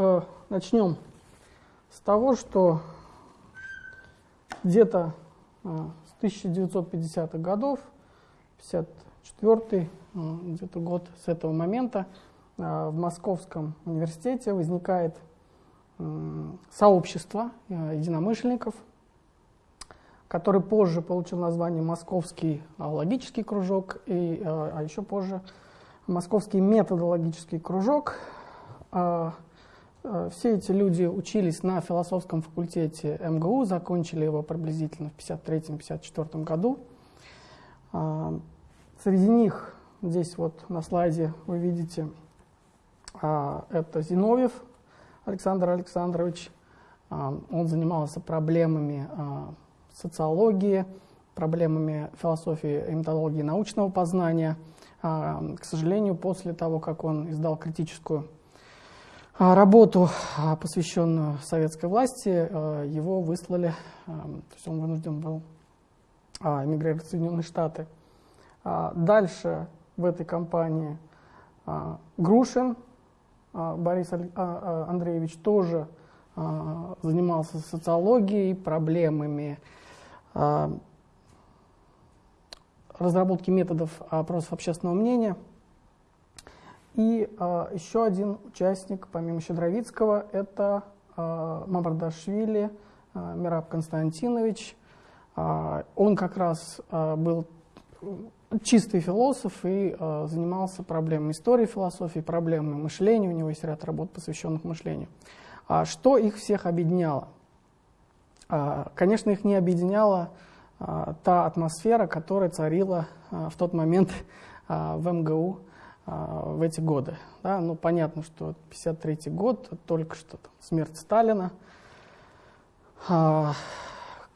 Э, начнем с того, что где-то э, с 1950-х годов, 54-й э, где-то год с этого момента, э, в Московском университете возникает э, сообщество э, единомышленников, который позже получил название Московский логический кружок, и, э, а еще позже Московский методологический кружок. Э, все эти люди учились на философском факультете МГУ, закончили его приблизительно в 1953-1954 году. Среди них, здесь вот на слайде вы видите, это Зиновьев Александр Александрович. Он занимался проблемами социологии, проблемами философии и методологии научного познания. А, к сожалению, после того, как он издал критическую а, работу, а, посвященную советской власти, его выслали, то есть он вынужден был эмигрировать в Соединенные Штаты. Дальше в этой компании Грушин Борис Андреевич тоже занимался социологией, проблемами а, разработки методов опросов общественного мнения. И а, еще один участник, помимо Щедровицкого, это а, Мамардашвили Мираб Константинович. Он как раз был чистый философ и занимался проблемами истории философии, проблемами мышления. У него есть ряд работ, посвященных мышлению. Что их всех объединяло? А, конечно, их не объединяла а, та атмосфера, которая царила а, в тот момент в МГУ в эти годы. Да, ну, понятно, что 1953 год, только что смерть Сталина.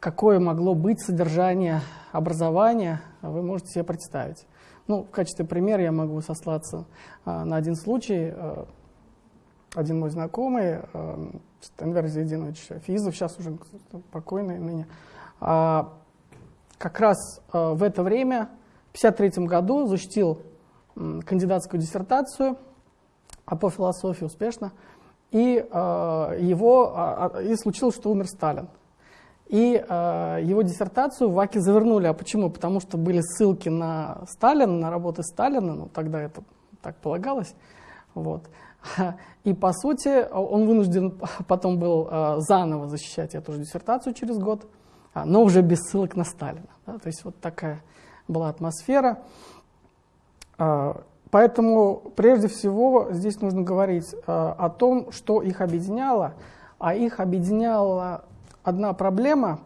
Какое могло быть содержание образования, вы можете себе представить. Ну, в качестве примера я могу сослаться на один случай. Один мой знакомый, Энвер Зайдинович Физов, сейчас уже покойный ныне, а, как раз а, в это время, в 1953 году, защитил кандидатскую диссертацию а по философии успешно, и его, и случилось, что умер Сталин. И э, его диссертацию в ВАКе завернули. А почему? Потому что были ссылки на Сталина, на работы Сталина, ну тогда это так полагалось. Вот. И, по сути, он вынужден потом был а, заново защищать эту же диссертацию через год, но уже без ссылок на Сталина. Да? То есть вот такая была атмосфера. А, поэтому, прежде всего, здесь нужно говорить о том, что их объединяло. А их объединяла одна проблема,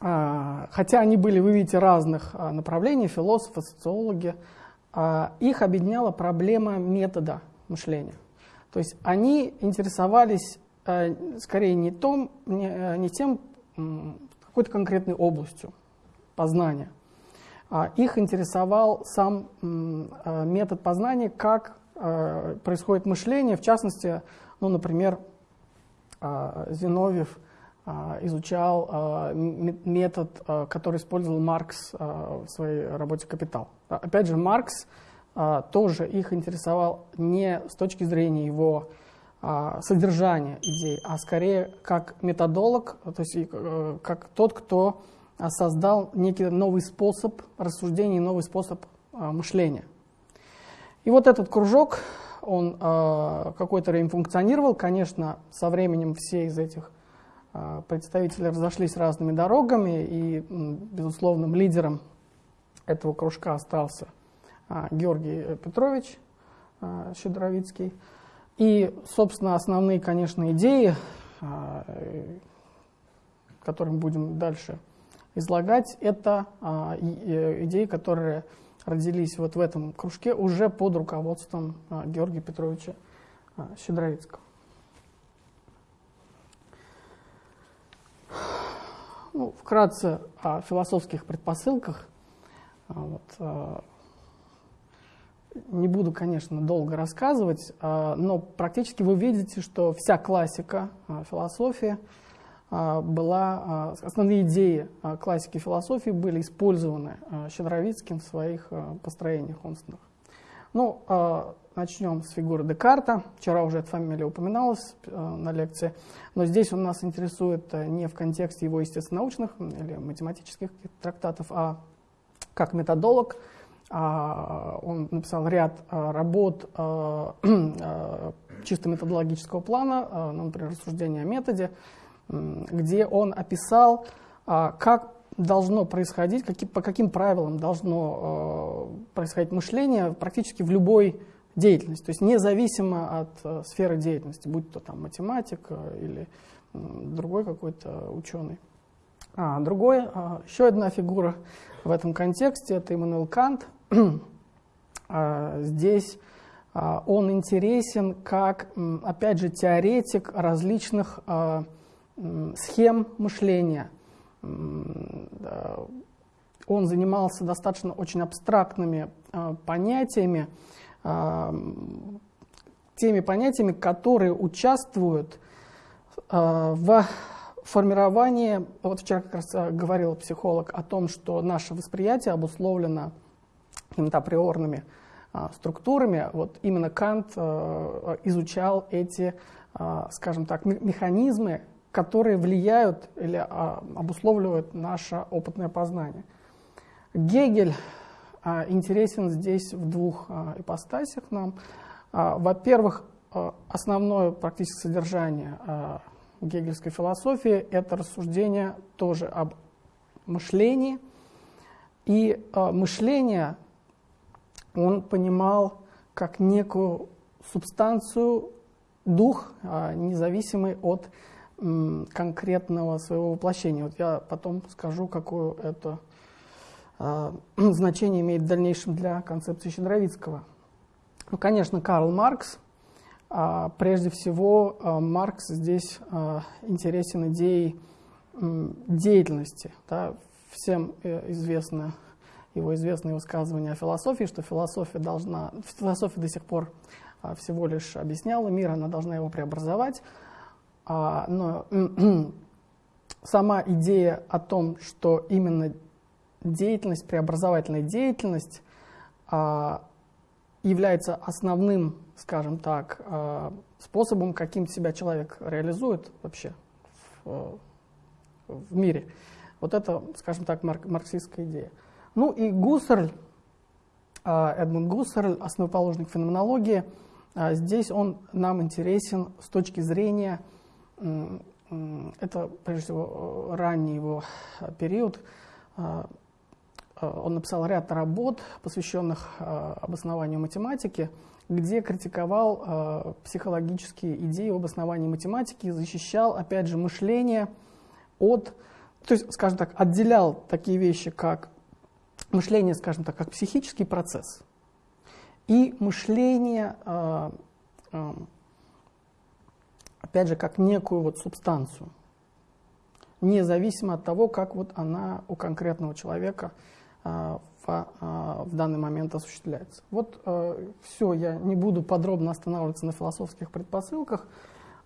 хотя они были, вы видите, разных направлений, философы, социологи, их объединяла проблема метода мышления. То есть они интересовались скорее не, том, не тем, какой-то конкретной областью познания. А их интересовал сам э, метод познания, как происходит мышление, в частности, ну, например, Зиновьев изучал метод, который использовал Маркс в своей работе «Капитал». Опять же, Маркс а, тоже их интересовал не с точки зрения его а, содержания идей, а скорее как методолог, то есть э, как тот, кто создал некий новый способ рассуждения, новый способ а, мышления. И вот этот кружок, он какое-то время функционировал. Конечно, со временем все из этих представителей разошлись разными дорогами, и безусловным лидером этого кружка остался а, Георгий Петрович а, Щедровицкий. И, собственно, основные, конечно, идеи, а, которые мы будем дальше излагать, это идеи, которые родились вот в этом кружке уже под руководством Георгия Петровича Щедровицкого. Ну, вкратце о философских предпосылках. Вот, не буду, конечно, долго рассказывать, а, но практически вы видите, что вся классика а, философии а, была, основные идеи классики философии были использованы Щедровицким в своих построениях умственных. Ну, начнем с фигуры Декарта. Вчера уже эта фамилия упоминалась на лекции, но здесь он нас интересует не в контексте его естественно-научных или математических трактатов, а как методолог. Он написал ряд работ чисто методологического плана, ну, например, рассуждение о методе, где он описал, как должно происходить, какие, по каким правилам должно э, происходить мышление практически в любой деятельности, то есть независимо от э, сферы деятельности, будь то там математик э, или другой какой-то ученый. А, другой, э, еще одна фигура в этом контексте, это Иммануэл Кант. э, здесь он интересен как, опять же, теоретик различных схем мышления – он занимался достаточно очень абстрактными а, понятиями, а, теми понятиями, которые участвуют а, в формировании, вот вчера как раз говорил психолог о том, что наше восприятие обусловлено какими-то априорными структурами, вот именно Кант изучал эти, скажем так, механизмы, которые влияют или а, обусловливают наше опытное познание. Гегель а, интересен здесь в двух а, ипостасях нам. Во-первых, основное практическое содержание гегельской философии – это рассуждение тоже об мышлении. И мышление он понимал как некую субстанцию, дух, независимый от конкретного своего воплощения. Вот я потом скажу, какое это э, значение имеет в дальнейшем для концепции Щедровицкого. Ну, конечно, Карл Маркс. А, прежде всего, а, Маркс здесь а, интересен идеей деятельности. Да? Всем э, известно его известное высказывание о философии, что философия должна, философия до сих пор а, всего лишь объясняла мир, она должна его преобразовать. А, но сама идея о том, что именно деятельность, преобразовательная деятельность а, является основным, скажем так, а, способом, каким себя человек реализует вообще в, в мире. Вот это, скажем так, марк, марксистская идея. Ну и Гуссерль, Эдмунд Гуссерль, основоположник феноменологии, здесь он нам интересен с точки зрения это, прежде всего, ранний его период. Он написал ряд работ, посвященных обоснованию математики, где критиковал психологические идеи об основании математики, защищал, опять же, мышление от, то есть, скажем так, отделял такие вещи, как мышление, скажем так, как психический процесс, и мышление опять же, как некую вот субстанцию, независимо от того, как вот она у конкретного человека а, в, а, в данный момент осуществляется. Вот а, все, я не буду подробно останавливаться на философских предпосылках,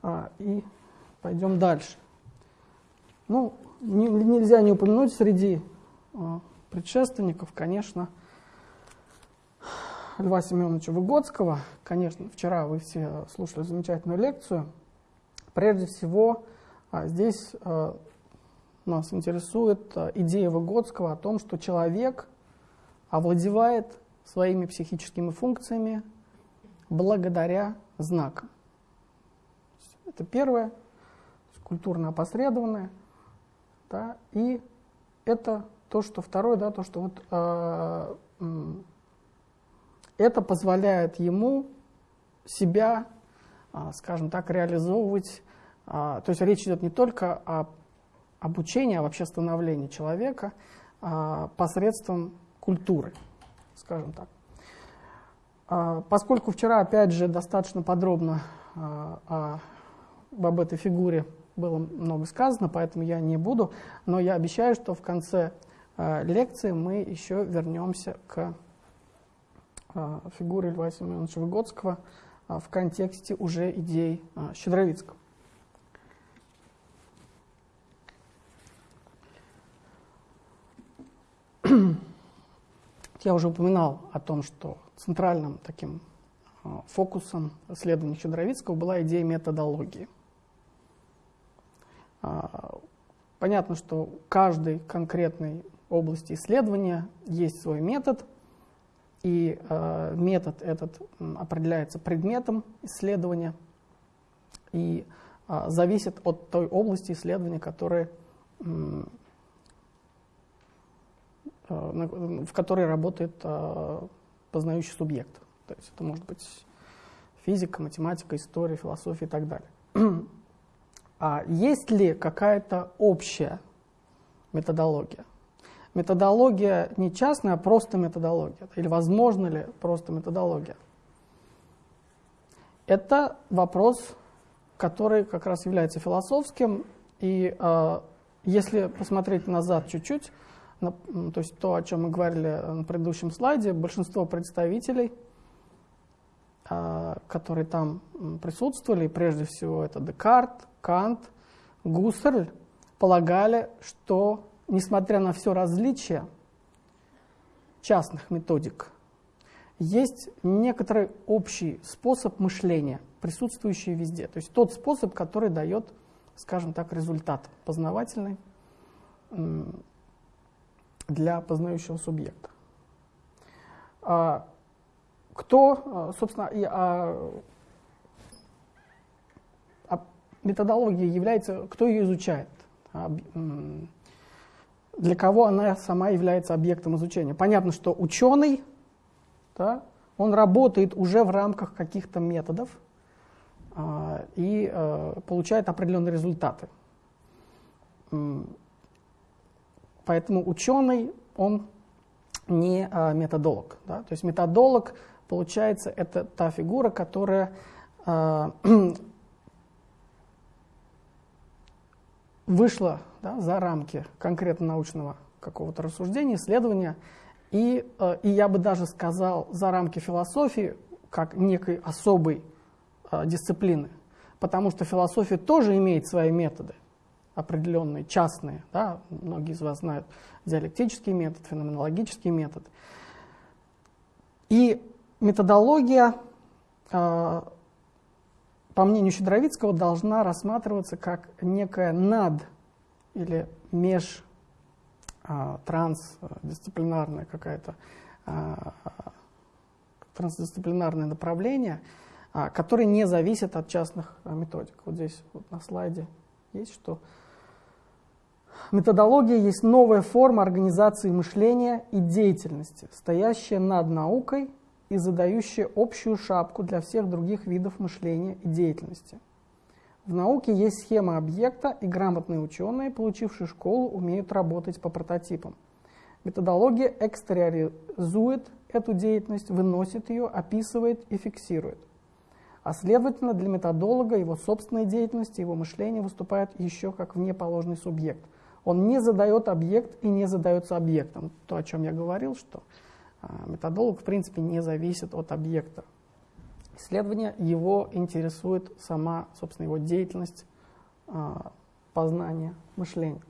а, и пойдем дальше. Ну, не, нельзя не упомянуть среди а, предшественников, конечно, Льва Семеновича Выгодского. Конечно, вчера вы все слушали замечательную лекцию – Прежде всего, а, здесь а, нас интересует а, идея Выгодского о том, что человек овладевает своими психическими функциями благодаря знакам. Это первое, культурно опосредованное. Да, и это то, что второе, да, то, что вот, э, это позволяет ему себя скажем так, реализовывать. А, то есть речь идет не только о обучении, а вообще становлении человека а, посредством культуры, скажем так. Поскольку вчера, опять же, достаточно подробно об этой фигуре было много сказано, поэтому я не буду, но я обещаю, что в конце лекции мы еще вернемся к фигуре Льва Семеновича Выгодского, а, в контексте уже идей а, Щедровицкого. Я уже упоминал о том, что центральным таким а, фокусом исследований Щедровицкого была идея методологии. А, понятно, что у каждой конкретной области исследования есть свой метод, и э, метод этот определяется предметом исследования и э, зависит от той области исследования, которая, э, в которой работает э, познающий субъект. То есть это может быть физика, математика, история, философия и так далее. А есть ли какая-то общая методология? Методология не частная, а просто методология. Или возможно ли просто методология? Это вопрос, который как раз является философским. И э, если посмотреть назад чуть-чуть, на, то есть то, о чем мы говорили на предыдущем слайде, большинство представителей – а, которые там присутствовали, прежде всего это Декарт, Кант, Гуссерль, полагали, что, несмотря на все различия частных методик, есть некоторый общий способ мышления, присутствующий везде. То есть тот способ, который дает, скажем так, результат познавательный для познающего субъекта. А, кто, собственно, а, а методология является, кто ее изучает, для кого она сама является объектом изучения. Понятно, что ученый, да, он работает уже в рамках каких-то методов а, и а, получает определенные результаты. Поэтому ученый, он не а, методолог. Да? То есть методолог Получается, это та фигура, которая э, вышла да, за рамки конкретно научного какого-то рассуждения, исследования, и, э, и я бы даже сказал за рамки философии как некой особой э, дисциплины, потому что философия тоже имеет свои методы определенные, частные, да, многие из вас знают диалектический метод, феноменологический метод. И методология, а, по мнению Щедровицкого, должна рассматриваться как некая над или меж а, какая-то а, трансдисциплинарное направление, которое не зависит от частных методик. Вот здесь вот на слайде есть, что методология есть новая форма организации мышления и деятельности, стоящая над наукой и задающие общую шапку для всех других видов мышления и деятельности. В науке есть схема объекта, и грамотные ученые, получившие школу, умеют работать по прототипам. Методология экстериоризует эту деятельность, выносит ее, описывает и фиксирует. А следовательно, для методолога его собственная деятельность, его мышление выступает еще как внеположный субъект. Он не задает объект и не задается объектом. То, о чем я говорил, что методолог, в принципе, не зависит от объекта. Исследование его интересует сама, собственно, его деятельность а, познания мышления.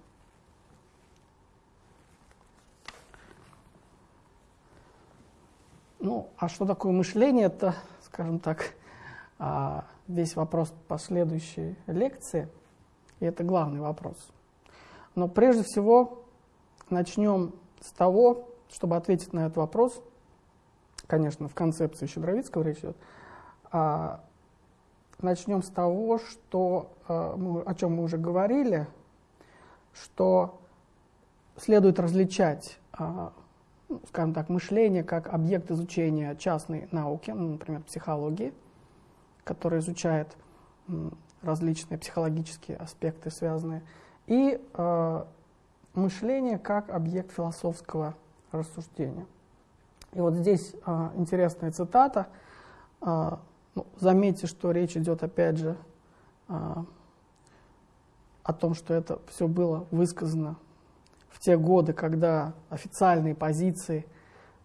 Ну, а что такое мышление, это, скажем так, а, весь вопрос последующей лекции, и это главный вопрос. Но прежде всего начнем с того, чтобы ответить на этот вопрос, конечно, в концепции Щедровицкого речь идет, а, начнем с того, что, а, мы, о чем мы уже говорили, что следует различать, а, ну, скажем так, мышление как объект изучения частной науки, ну, например, психологии, которая изучает различные психологические аспекты, связанные, и э, мышление как объект философского рассуждения. И вот здесь а, интересная цитата. А, ну, заметьте, что речь идет опять же а, о том, что это все было высказано в те годы, когда официальные позиции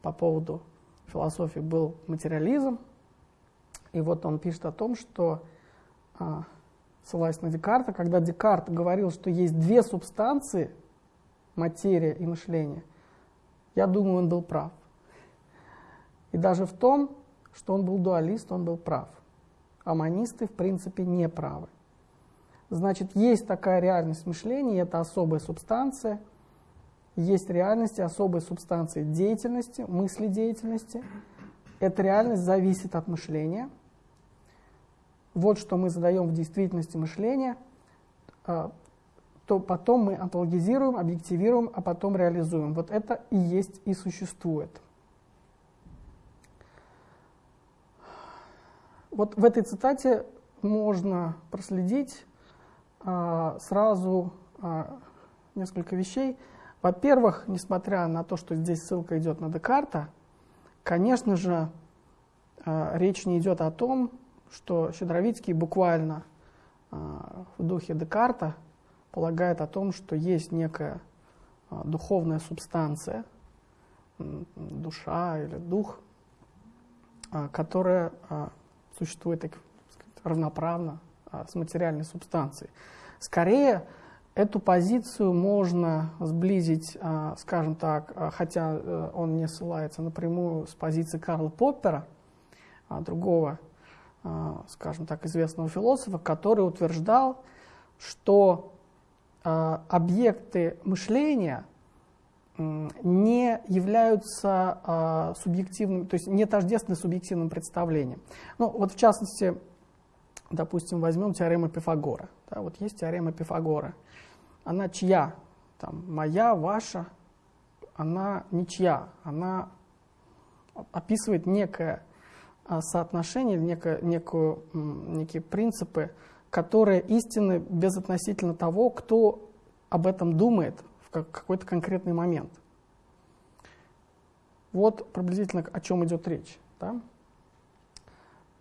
по поводу философии был материализм. И вот он пишет о том, что, ссылаясь на Декарта, когда Декарт говорил, что есть две субстанции, материя и мышление – я думаю, он был прав. И даже в том, что он был дуалист, он был прав. А монисты, в принципе, не правы. Значит, есть такая реальность мышления, это особая субстанция. Есть реальность особой субстанции деятельности, мысли деятельности. Эта реальность зависит от мышления. Вот что мы задаем в действительности мышления, а, то потом мы онтологизируем, объективируем, а потом реализуем. Вот это и есть и существует. Вот в этой цитате можно проследить а, сразу а, несколько вещей. Во-первых, несмотря на то, что здесь ссылка идет на Декарта, конечно же, а, речь не идет о том, что Щедровицкий буквально а, в духе Декарта полагает о том, что есть некая а, духовная субстанция, душа или дух, а, которая а, существует так сказать, равноправно с материальной субстанцией. Скорее, эту позицию можно сблизить, скажем так, хотя э, он не ссылается напрямую с позиции Карла Поппера, другого, скажем так, известного философа, который утверждал, что объекты мышления не являются субъективным, то есть не тождественны субъективным представлением. Ну, вот в частности, допустим, возьмем теорему Пифагора. Да, вот есть теорема Пифагора. Она чья? Там, моя, ваша. Она ничья. Она описывает некое а, соотношение, некое, некую, некие принципы, которые истинны безотносительно того, кто об этом думает в какой-то конкретный момент. Вот приблизительно о чем идет речь. Да?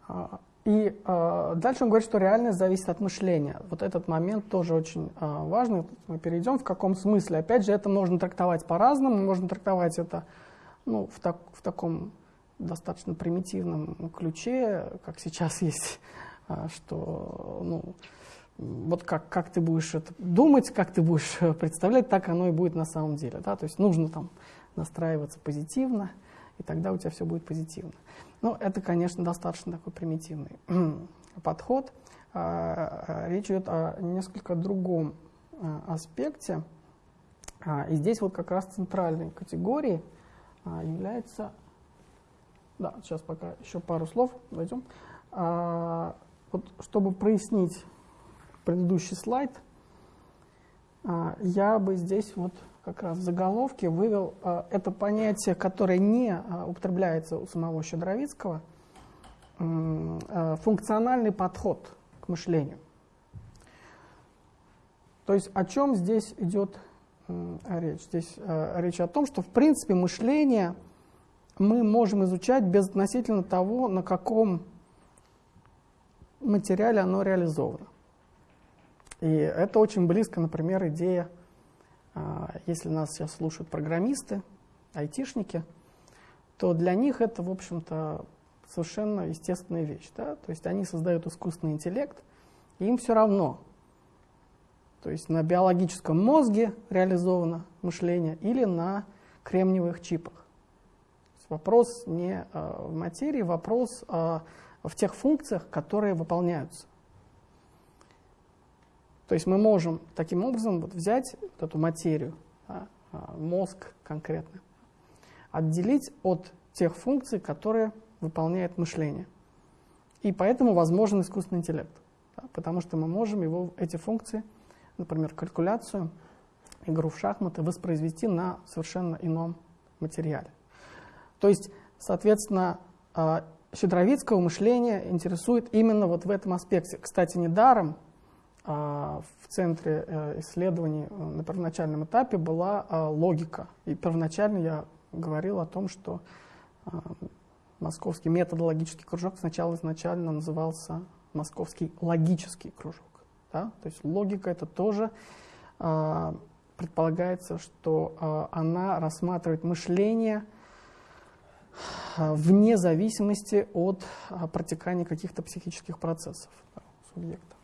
А, и э, дальше он говорит, что реальность зависит от мышления. Вот этот момент тоже очень э, важный. Мы перейдем, в каком смысле. Опять же, это можно трактовать по-разному. Можно трактовать это ну, в, так, в таком достаточно примитивном ключе, как сейчас есть, что ну, вот как, как ты будешь это думать, как ты будешь представлять, так оно и будет на самом деле. Да? То есть нужно там настраиваться позитивно, и тогда у тебя все будет позитивно. Ну, это, конечно, достаточно такой примитивный подход. А, а, речь идет о несколько другом а, аспекте. И здесь вот как раз центральной категорией является... Да, сейчас пока еще пару слов войдем. Вот, чтобы прояснить предыдущий слайд, я бы здесь вот как раз в заголовке вывел э, это понятие, которое не э, употребляется у самого Щедровицкого, функциональный подход к мышлению. То есть о чем здесь идет речь? Здесь речь о том, что в принципе мышление мы можем изучать безотносительно того, на каком материале оно реализовано. И это очень близко, например, идея а, если нас сейчас слушают программисты, айтишники, то для них это, в общем-то, совершенно естественная вещь. Да? То есть они создают искусственный интеллект, и им все равно. То есть на биологическом мозге реализовано мышление или на кремниевых чипах. Вопрос не а, в материи, вопрос в тех функциях, которые выполняются. То есть мы можем таким образом вот взять вот эту материю, а, мозг конкретно, отделить от тех функций, которые выполняет мышление. И поэтому возможен искусственный интеллект, да, потому что мы можем его, эти функции, например, калькуляцию, игру в шахматы, воспроизвести на совершенно ином материале. То есть, соответственно, а, Щедровицкого мышление интересует именно вот в этом аспекте. Кстати, недаром а, в центре э, исследований э, на первоначальном этапе была а, логика. И первоначально я говорил о том, что а, московский методологический кружок сначала изначально назывался московский логический кружок. Да? То есть логика это тоже предполагается, что она рассматривает мышление вне зависимости от протекания каких-то психических процессов субъекта.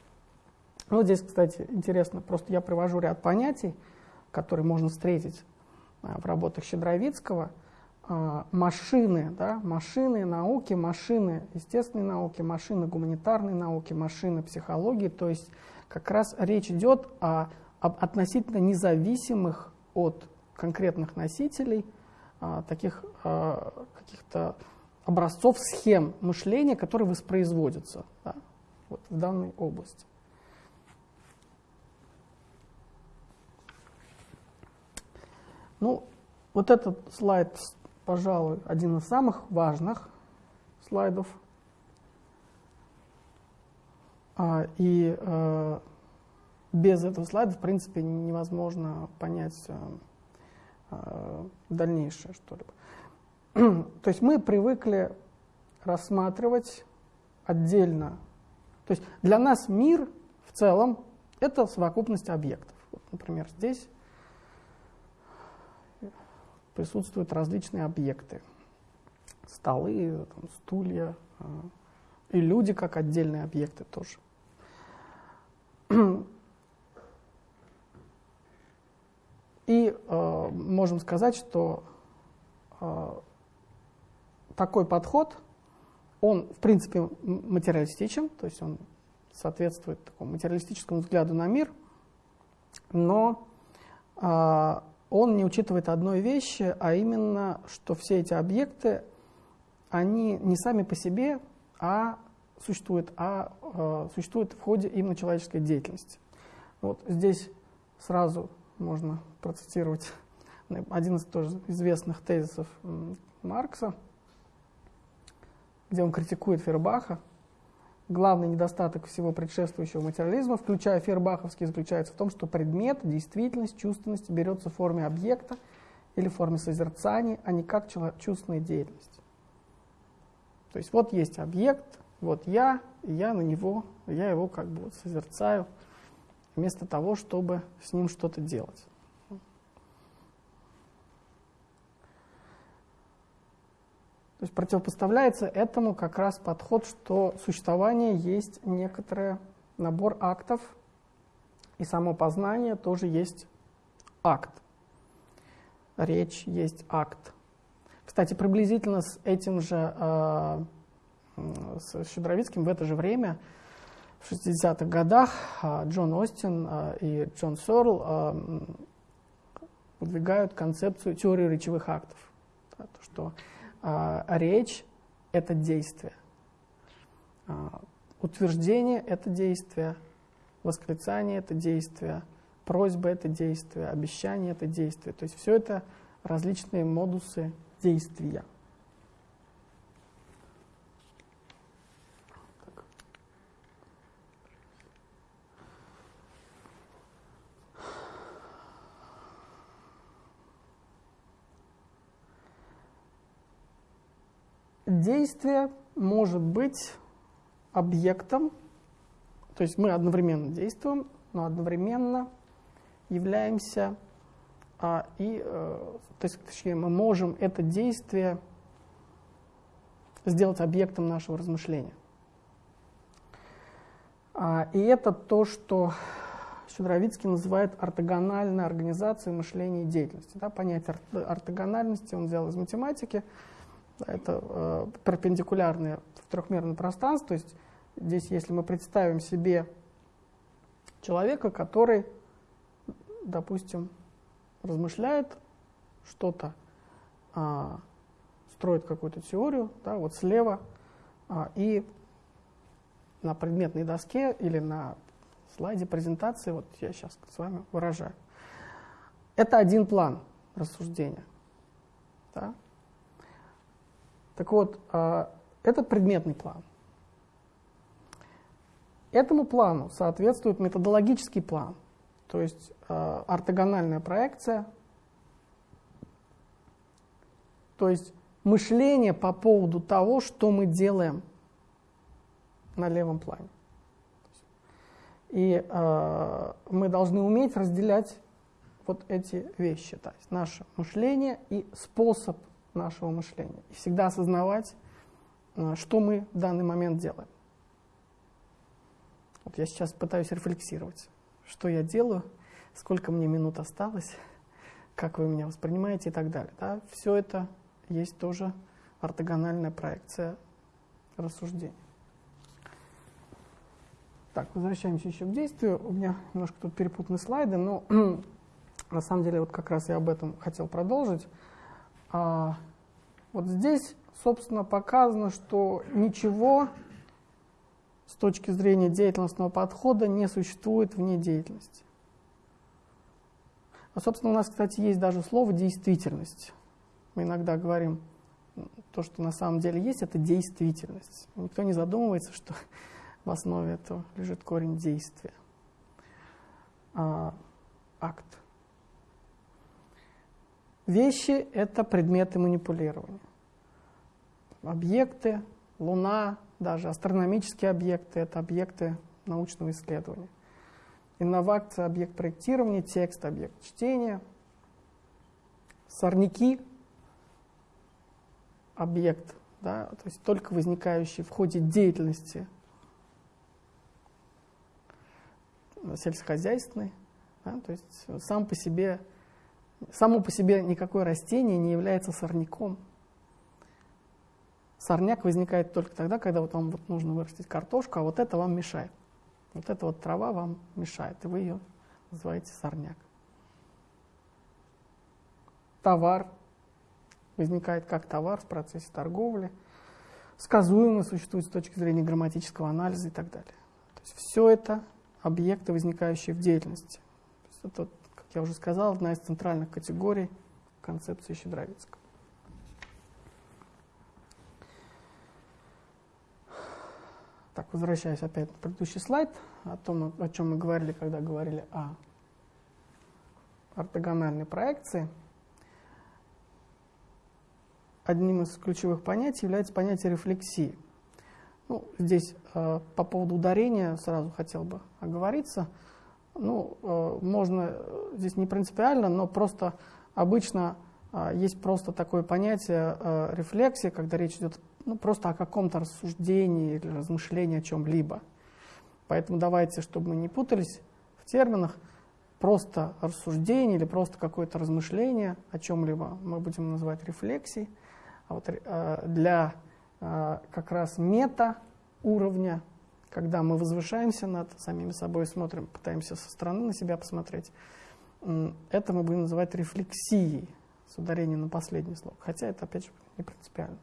Ну, вот здесь, кстати, интересно, просто я привожу ряд понятий, которые можно встретить а, в работах Щедровицкого. машины, да, машины науки, машины естественной науки, машины гуманитарной науки, машины психологии. То есть как раз речь идет о, об относительно независимых от конкретных носителей таких э, каких-то образцов схем мышления, которые воспроизводятся да, вот в данной области. Ну, вот этот слайд, пожалуй, один из самых важных слайдов. А, и э, без этого слайда, в принципе, невозможно понять э, дальнейшее что-либо. То есть мы привыкли рассматривать отдельно. То есть для нас мир в целом — это совокупность объектов. Вот, например, здесь присутствуют различные объекты. Столы, там, стулья, а, и люди как отдельные объекты тоже. Э, можем сказать, что э, такой подход, он, в принципе, материалистичен, то есть он соответствует такому материалистическому взгляду на мир, но э, он не учитывает одной вещи, а именно, что все эти объекты, они не сами по себе, а существуют, а э, существуют в ходе именно человеческой деятельности. Вот здесь сразу можно процитировать один из тоже известных тезисов Маркса, где он критикует Фербаха, Главный недостаток всего предшествующего материализма, включая фербаховский, заключается в том, что предмет, действительность, чувственность берется в форме объекта или в форме созерцания, а не как чувственная деятельность. То есть вот есть объект, вот я, и я на него, я его как бы вот созерцаю, вместо того, чтобы с ним что-то делать. То есть противопоставляется этому как раз подход, что существование есть некоторый набор актов, и само познание тоже есть акт. Речь есть акт. Кстати, приблизительно с этим же, э, с Щедровицким в это же время, в 60-х годах, э, Джон Остин э, и Джон Сорл выдвигают концепцию теории речевых актов. То, что а, речь — это действие. А, утверждение — это действие. Восклицание — это действие. Просьба — это действие. Обещание — это действие. То есть все это различные модусы действия. Действие может быть объектом, то есть мы одновременно действуем, но одновременно являемся а, и, э, то есть, точнее, мы можем это действие сделать объектом нашего размышления. А, и это то, что Щедровицкий называет ортогональной организацией мышления и деятельности. Да, понятие ортогональности он взял из математики, это э, перпендикулярные в трехмерном пространстве. То есть здесь, если мы представим себе человека, который, допустим, размышляет что-то, э, строит какую-то теорию, да, вот слева, э, и на предметной доске или на слайде презентации, вот я сейчас с вами выражаю. Это один план рассуждения. Да? Так вот, а, это предметный план. Этому плану соответствует методологический план, то есть а, ортогональная проекция, то есть мышление по поводу того, что мы делаем на левом плане. И э, мы должны уметь разделять вот эти вещи, то есть наше мышление и способ нашего мышления. И всегда осознавать, э, что мы в данный момент делаем. Вот я сейчас пытаюсь рефлексировать, что я делаю, сколько мне минут осталось, как вы меня воспринимаете и так далее. Да? Все это есть тоже ортогональная проекция рассуждений. Так, возвращаемся еще к действию. У меня немножко тут перепутаны слайды, но на самом деле вот как раз я об этом хотел продолжить. А, вот здесь, собственно, показано, что ничего с точки зрения деятельностного подхода не существует вне деятельности. А, собственно, у нас, кстати, есть даже слово «действительность». Мы иногда говорим, то, что на самом деле есть, это действительность. Никто не задумывается, что в основе этого лежит корень действия. А, акт. Вещи — это предметы манипулирования. Объекты, Луна, даже астрономические объекты — это объекты научного исследования. Инновация — объект проектирования, текст — объект чтения. Сорняки — объект, да, то есть только возникающий в ходе деятельности сельскохозяйственной, да, то есть сам по себе, само по себе никакое растение не является сорняком. Сорняк возникает только тогда, когда вот вам вот нужно вырастить картошку, а вот это вам мешает. Вот эта вот трава вам мешает, и вы ее называете сорняк. Товар возникает как товар в процессе торговли, сказуемо существует с точки зрения грамматического анализа и так далее. То есть все это объекты, возникающие в деятельности. Это, как я уже сказал, одна из центральных категорий концепции Щедровицкого. Так, возвращаясь опять на предыдущий слайд, о том, о чем мы говорили, когда говорили о ортогональной проекции. Одним из ключевых понятий является понятие рефлексии – ну, здесь э, по поводу ударения сразу хотел бы оговориться. Ну, э, можно, э, здесь не принципиально, но просто обычно э, есть просто такое понятие рефлексия, когда речь идет ну, просто о каком-то рассуждении или размышлении о чем-либо. Поэтому давайте, чтобы мы не путались в терминах, просто рассуждение или просто какое-то размышление о чем-либо мы будем называть рефлексией. А вот для как раз мета уровня, когда мы возвышаемся над самими собой, смотрим, пытаемся со стороны на себя посмотреть, это мы будем называть рефлексией с ударением на последний слог. Хотя это, опять же, не принципиально.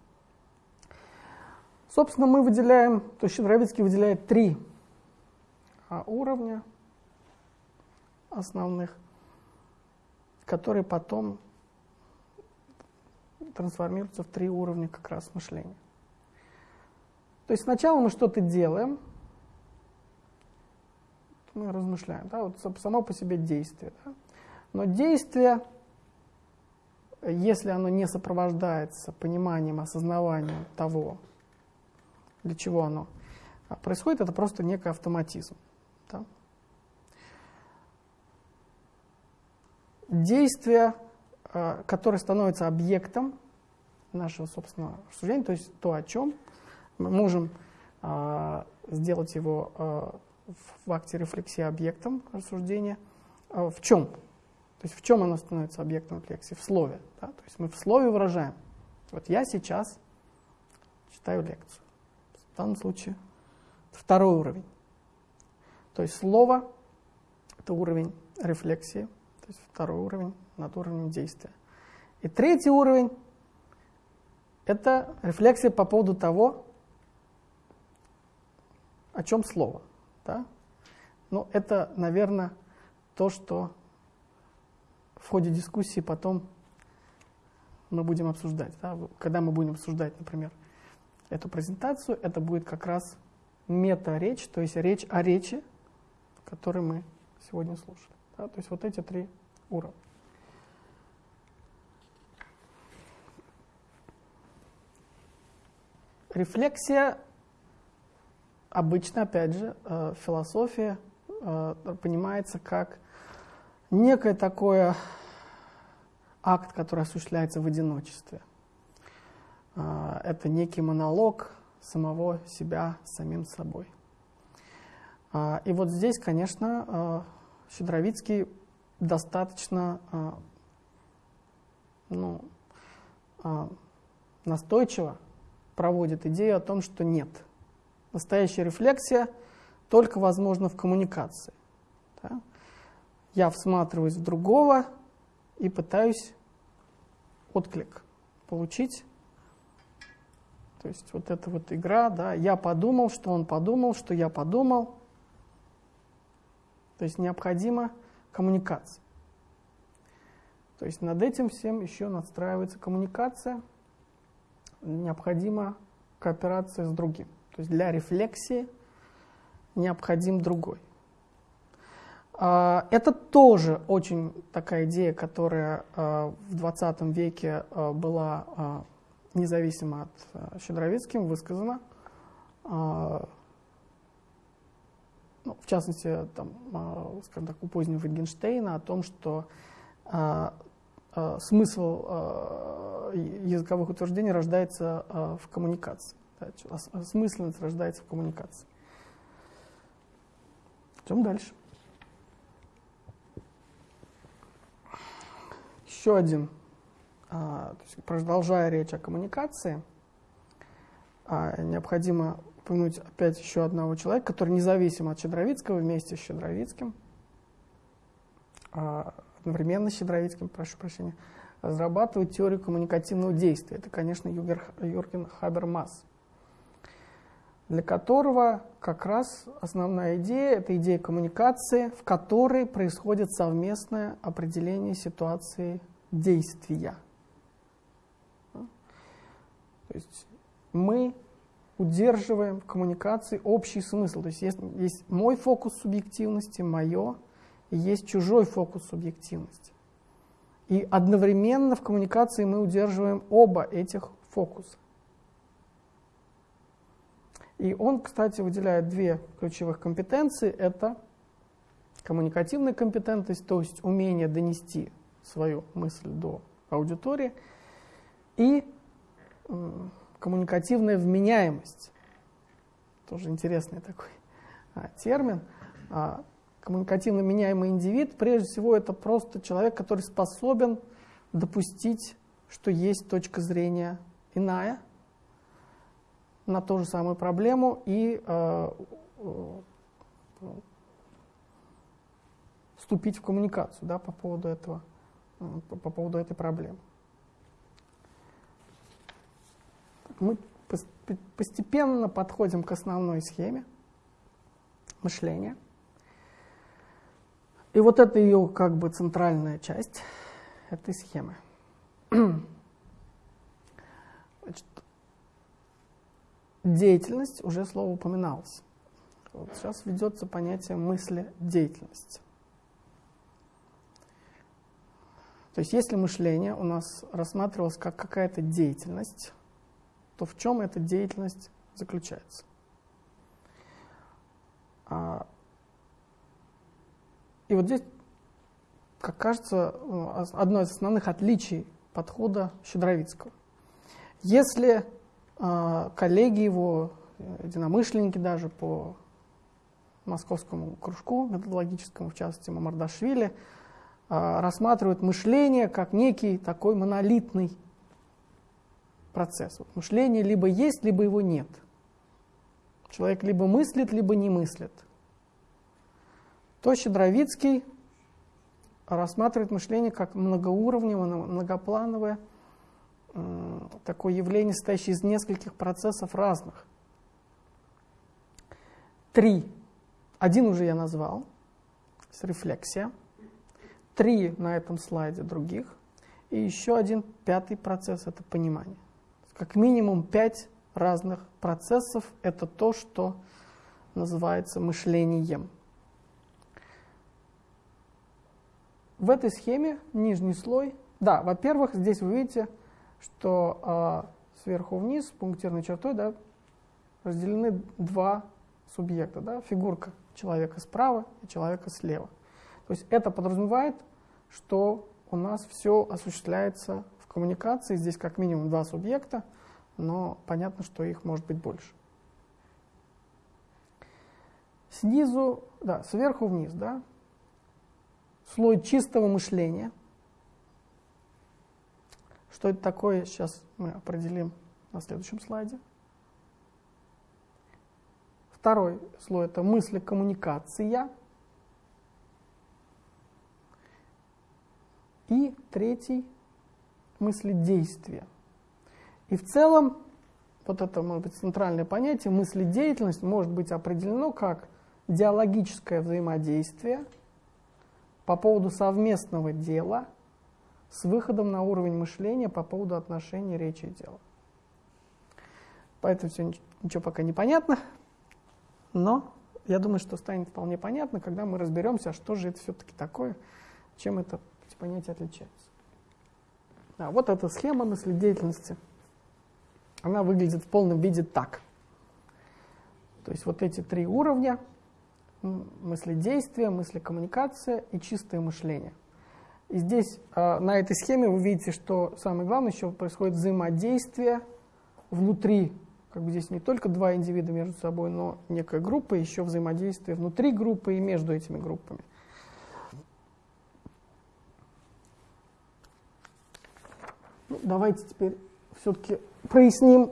Собственно, мы выделяем, то есть Щедровицкий выделяет три а, уровня основных, которые потом трансформируются в три уровня как раз мышления. То есть сначала мы что-то делаем, мы размышляем, да, вот само по себе действие. Да? Но действие, если оно не сопровождается пониманием, осознаванием того, для чего оно происходит, это просто некий автоматизм. Да? Действие, а, которое становится объектом нашего собственного рассуждения, то есть то, о чем мы можем э, сделать его в акте рефлексии объектом рассуждения. Э, в чем? То есть в чем оно становится объектом рефлексии? В слове. Да? То есть мы в слове выражаем. Вот я сейчас читаю лекцию. В данном случае второй уровень. То есть слово – это уровень рефлексии, то есть второй уровень над уровнем действия. И третий уровень – это рефлексия по поводу того, о чем слово? Да? Ну, это, наверное, то, что в ходе дискуссии потом мы будем обсуждать. Да? Когда мы будем обсуждать, например, эту презентацию, это будет как раз мета-речь, то есть речь о речи, которую мы сегодня слушали. Да? То есть вот эти три уровня. Рефлексия обычно, опять же, э, философия э, понимается как некое такое акт, который осуществляется в одиночестве. Э, это некий монолог самого себя с самим собой. И вот здесь, конечно, Щедровицкий достаточно ну, настойчиво проводит идею о том, что нет. Настоящая рефлексия только возможна в коммуникации. Да? Я всматриваюсь в другого и пытаюсь отклик получить. То есть вот эта вот игра, да, я подумал, что он подумал, что я подумал. То есть необходима коммуникация. То есть над этим всем еще надстраивается коммуникация, необходима кооперация с другим. То есть для рефлексии необходим другой. А, это тоже очень такая идея, которая а, в 20 веке а, была независимо от Щедровицким высказана. Ну, в частности, там, скажем так, у позднего Wittgensteina о том, что смысл языковых утверждений рождается в коммуникации. Смысленность рождается в коммуникации. Идем дальше. Еще один, а, есть, продолжая речь о коммуникации, а, необходимо упомянуть опять еще одного человека, который независимо от Щедровицкого, вместе с Щедровицким, а, одновременно с Щедровицким, прошу прощения, разрабатывает теорию коммуникативного действия. Это, конечно, Юрген Хабермас для которого как раз основная идея – это идея коммуникации, в которой происходит совместное определение ситуации действия. То есть мы удерживаем в коммуникации общий смысл. То есть есть, есть мой фокус субъективности, мое, и есть чужой фокус субъективности. И одновременно в коммуникации мы удерживаем оба этих фокуса. И он, кстати, выделяет две ключевых компетенции. Это коммуникативная компетентность, то есть умение донести свою мысль до аудитории, и коммуникативная вменяемость. Тоже интересный такой а, термин. А, коммуникативно меняемый индивид, прежде всего, это просто человек, который способен допустить, что есть точка зрения иная, на ту же самую проблему и э, э, вступить в коммуникацию да, по поводу этого, э, по поводу этой проблемы. Мы постепенно подходим к основной схеме мышления. И вот это ее как бы центральная часть этой схемы. Значит, Деятельность, уже слово упоминалось. Вот сейчас ведется понятие мысли деятельности. То есть если мышление у нас рассматривалось как какая-то деятельность, то в чем эта деятельность заключается? А, и вот здесь, как кажется, одно из основных отличий подхода Щедровицкого. Если коллеги его, единомышленники даже по московскому кружку методологическому, в частности Мамардашвили, а, рассматривают мышление как некий такой монолитный процесс. Вот мышление либо есть, либо его нет. Человек либо мыслит, либо не мыслит. То Щедровицкий рассматривает мышление как многоуровневое, многоплановое, такое явление, состоящее из нескольких процессов разных. Три. Один уже я назвал, с рефлексия. Три на этом слайде других. И еще один пятый процесс – это понимание. Как минимум пять разных процессов – это то, что называется мышлением. В этой схеме нижний слой, да, во-первых, здесь вы видите – что а, сверху вниз пунктирной чертой да, разделены два субъекта, да, фигурка человека справа и человека слева. То есть это подразумевает, что у нас все осуществляется в коммуникации. Здесь как минимум два субъекта, но понятно, что их может быть больше. Снизу, да, сверху вниз, да, слой чистого мышления – Что это такое, сейчас мы определим на следующем слайде. Второй слой – это мысли коммуникация. И третий – мысли действия. И в целом, вот это может быть центральное понятие, мысли деятельность может быть определено как диалогическое взаимодействие по поводу совместного дела с выходом на уровень мышления по поводу отношений речи и дела. Поэтому все ничего пока не понятно, но я думаю, что станет вполне понятно, когда мы разберемся, а что же это все-таки такое, чем это эти понятия отличаются. Да, вот эта схема мысли деятельности, она выглядит в полном виде так. То есть вот эти три уровня – мысли действия, мысли коммуникация и чистое мышление. И здесь э, на этой схеме вы видите, что самое главное еще происходит взаимодействие внутри, как бы здесь не только два индивида между собой, но некая группа, еще взаимодействие внутри группы и между этими группами. Ну, давайте теперь все-таки проясним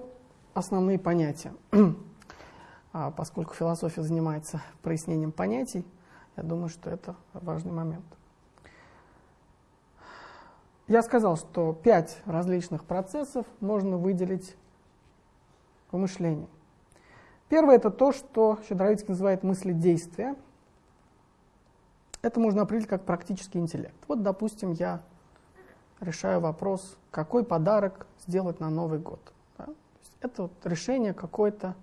основные понятия. А поскольку философия занимается прояснением понятий, я думаю, что это важный момент. Я сказал, что пять различных процессов можно выделить в мышлении. Первое – это то, что Щедровицкий называет мысли действия. Это можно определить как практический интеллект. Вот, допустим, я решаю вопрос, какой подарок сделать на Новый год. Да? Это вот решение какой-то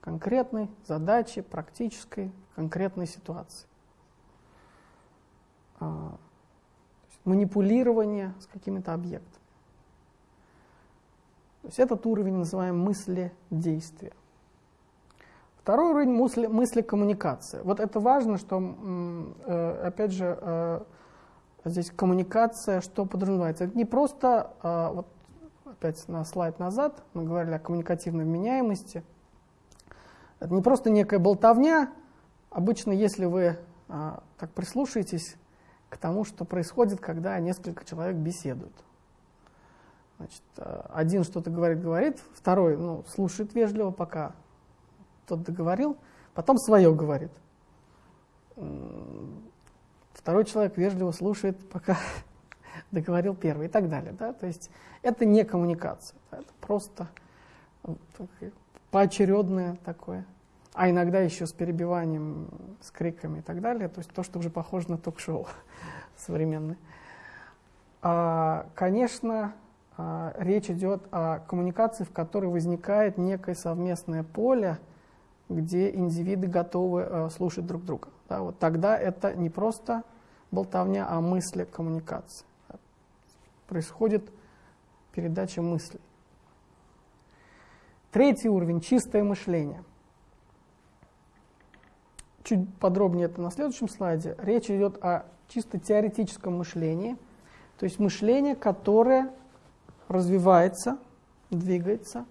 конкретной задачи, практической, конкретной ситуации. Манипулирование с какими-то объектами. То есть этот уровень называем мысли действия. Второй уровень мысли, мысли коммуникации. Вот это важно, что, э, опять же, э, здесь коммуникация, что подразумевается. Это не просто, э, вот опять на слайд назад, мы говорили о коммуникативной вменяемости – это не просто некая болтовня. Обычно, если вы так прислушаетесь к тому, что происходит, когда несколько человек беседуют. Значит, а, один что-то говорит, говорит, второй ну, слушает вежливо, пока тот договорил, потом свое говорит. Второй человек вежливо слушает, пока договорил первый и так далее. Да? То есть это не коммуникация, это просто поочередное такое, а иногда еще с перебиванием, с криками и так далее, то есть то, что уже похоже на ток-шоу современное. А, конечно, а, речь идет о коммуникации, в которой возникает некое совместное поле, где индивиды готовы а, слушать друг друга. Да, вот тогда это не просто болтовня, а мысли коммуникации. Происходит передача мыслей. Третий уровень – чистое мышление. Чуть подробнее это на следующем слайде. Речь идет о чисто теоретическом мышлении, то есть мышление, которое развивается, двигается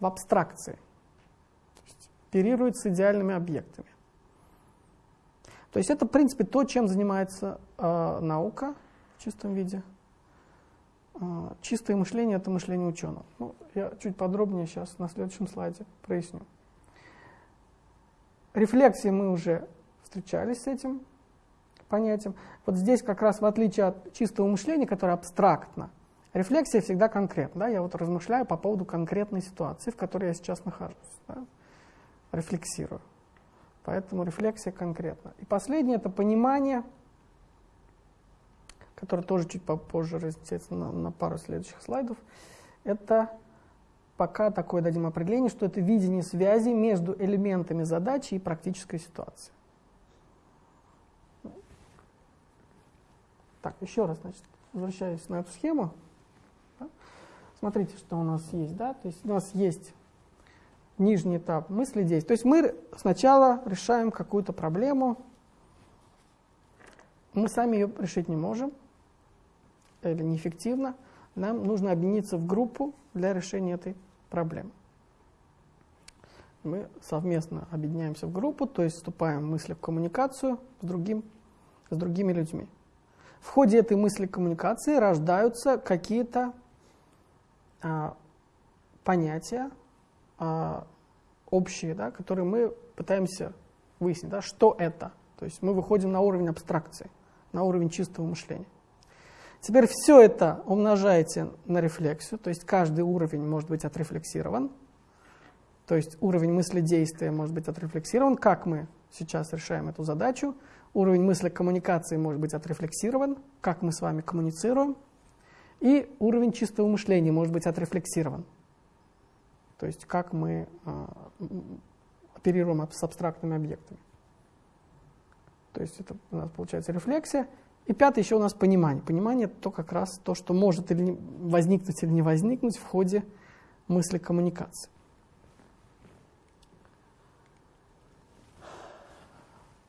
в абстракции, оперирует с идеальными объектами. То есть это, в принципе, то, чем занимается э, наука в чистом виде – а, чистое мышление – это мышление ученого. Ну, я чуть подробнее сейчас на следующем слайде проясню. Рефлексии мы уже встречались с этим понятием. Вот здесь как раз в отличие от чистого мышления, которое абстрактно, рефлексия всегда конкретна. Да? Я вот размышляю по поводу конкретной ситуации, в которой я сейчас нахожусь. Да? Рефлексирую. Поэтому рефлексия конкретна. И последнее – это понимание – который тоже чуть попозже разъясняется на, на пару следующих слайдов, это пока такое дадим определение, что это видение связи между элементами задачи и практической ситуации. Так, еще раз, значит, возвращаюсь на эту схему. Смотрите, что у нас есть. Да? То есть у нас есть нижний этап мысли действий. То есть мы сначала решаем какую-то проблему, мы сами ее решить не можем, или неэффективно, нам нужно объединиться в группу для решения этой проблемы. Мы совместно объединяемся в группу, то есть вступаем в мысли в коммуникацию с, другим, с другими людьми. В ходе этой мысли коммуникации рождаются какие-то а, понятия а, общие, да, которые мы пытаемся выяснить, да, что это. То есть мы выходим на уровень абстракции, на уровень чистого мышления. Теперь все это умножаете на рефлексию, то есть каждый уровень может быть отрефлексирован, то есть уровень мысли действия может быть отрефлексирован, как мы сейчас решаем эту задачу, уровень мысли коммуникации может быть отрефлексирован, как мы с вами коммуницируем, и уровень чистого мышления может быть отрефлексирован, то есть как мы э, оперируем с абстрактными объектами. То есть это у нас получается рефлексия. И пятое еще у нас понимание. Понимание – то как раз то, что может или не, возникнуть или не возникнуть в ходе мысли коммуникации.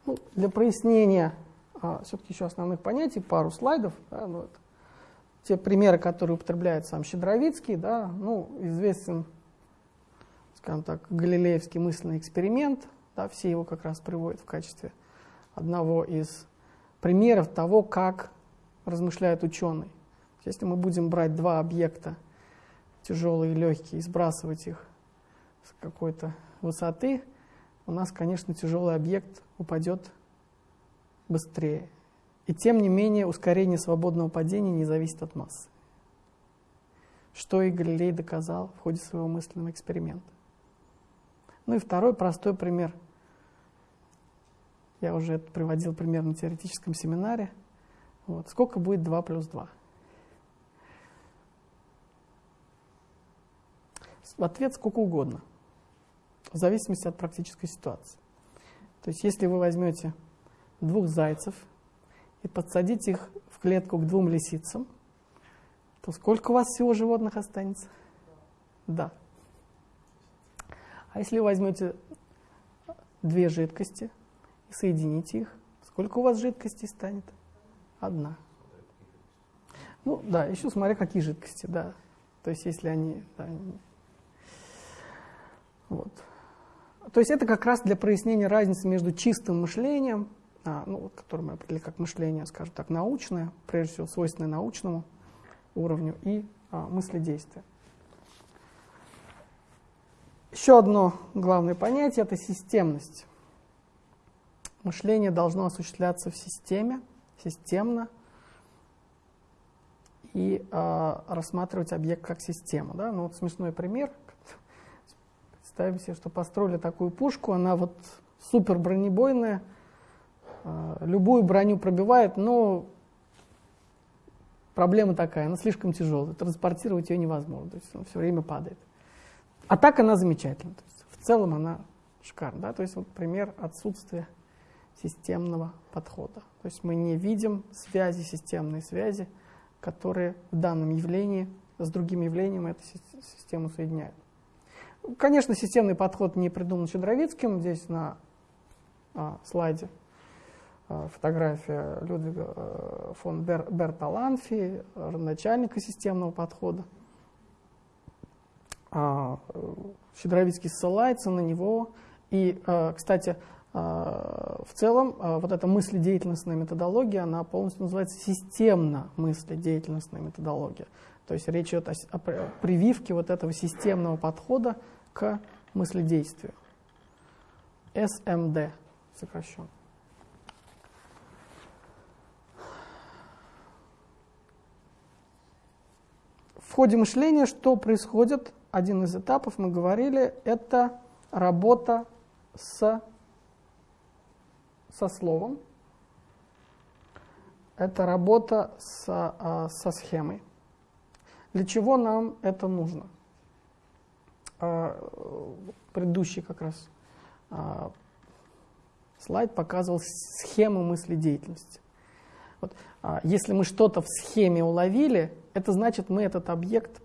Ну, для прояснения а, все-таки еще основных понятий, пару слайдов. Да, ну, это те примеры, которые употребляет сам Щедровицкий, да, ну, известен, скажем так, галилеевский мысленный эксперимент, да, все его как раз приводят в качестве одного из примеров того, как размышляет ученый. Если мы будем брать два объекта, тяжелые и легкие, и сбрасывать их с какой-то высоты, у нас, конечно, тяжелый объект упадет быстрее. И тем не менее ускорение свободного падения не зависит от массы. Что и Галилей доказал в ходе своего мысленного эксперимента. Ну и второй простой пример. Я уже это приводил пример на теоретическом семинаре. Вот. Сколько будет 2 плюс 2? В ответ сколько угодно, в зависимости от практической ситуации. То есть если вы возьмете двух зайцев и подсадите их в клетку к двум лисицам, то сколько у вас всего животных останется? Да. А если вы возьмете две жидкости и соедините их, сколько у вас жидкостей станет? Одна. Ну да, еще смотря какие жидкости, да. То есть если они... Да, вот. То есть это как раз для прояснения разницы между чистым мышлением а, ну, который мы определили как мышление, скажем так, научное, прежде всего свойственное научному уровню, и а, мыследействие. Еще одно главное понятие – это системность. Мышление должно осуществляться в системе, системно, и э, рассматривать объект как систему. Да? Ну, вот смешной пример. Представим себе, что построили такую пушку, она вот супер бронебойная, а, любую броню пробивает, но проблема такая, она слишком тяжелая, транспортировать ее невозможно, то есть она все время падает. А так она замечательна, то есть в целом она шикарна. Да? То есть вот пример отсутствия системного подхода. То есть мы не видим связи, системные связи, которые в данном явлении с другим явлением эту систему соединяют. Конечно, системный подход не придуман Щедровицким. Здесь на а, слайде Э, фотография Людвига э, фон Бер, Берталанфи, начальника системного подхода. А, Щедровицкий ссылается на него. И, кстати, в целом вот эта мыследеятельностная методология, она полностью называется системно-мыследеятельностная методология. То есть речь идет о, о прививке вот этого системного подхода к мыследействию. СМД сокращенно. В ходе мышления что происходит? Один из этапов, мы говорили, это работа с, со словом, это работа с, а, со схемой. Для чего нам это нужно? А, предыдущий как раз а, слайд показывал схему мысли деятельности. Вот, если мы что-то в схеме уловили, это значит, мы этот объект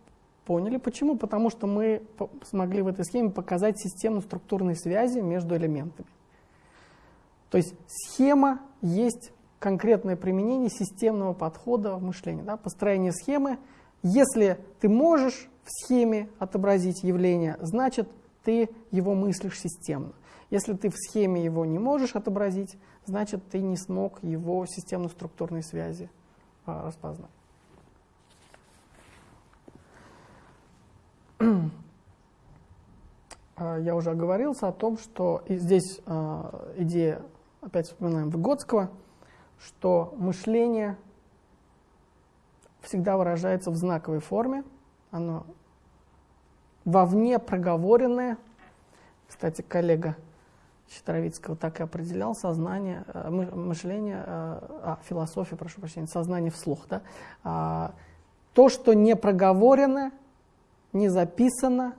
поняли. Почему? Потому что мы смогли в этой схеме показать систему структурной связи между элементами. То есть схема есть конкретное применение системного подхода в мышлении. Да? Построение схемы. Если ты можешь в схеме отобразить явление, значит, ты его мыслишь системно. Если ты в схеме его не можешь отобразить, значит, ты не смог его системно-структурной связи а, распознать. я уже оговорился о том, что здесь идея, опять вспоминаем Выгодского, что мышление всегда выражается в знаковой форме, оно вовне проговоренное. Кстати, коллега Щитровицкого так и определял сознание, э, мышление, э, а, философия, прошу прощения, сознание вслух. Да? А, то, что не проговорено, не записано,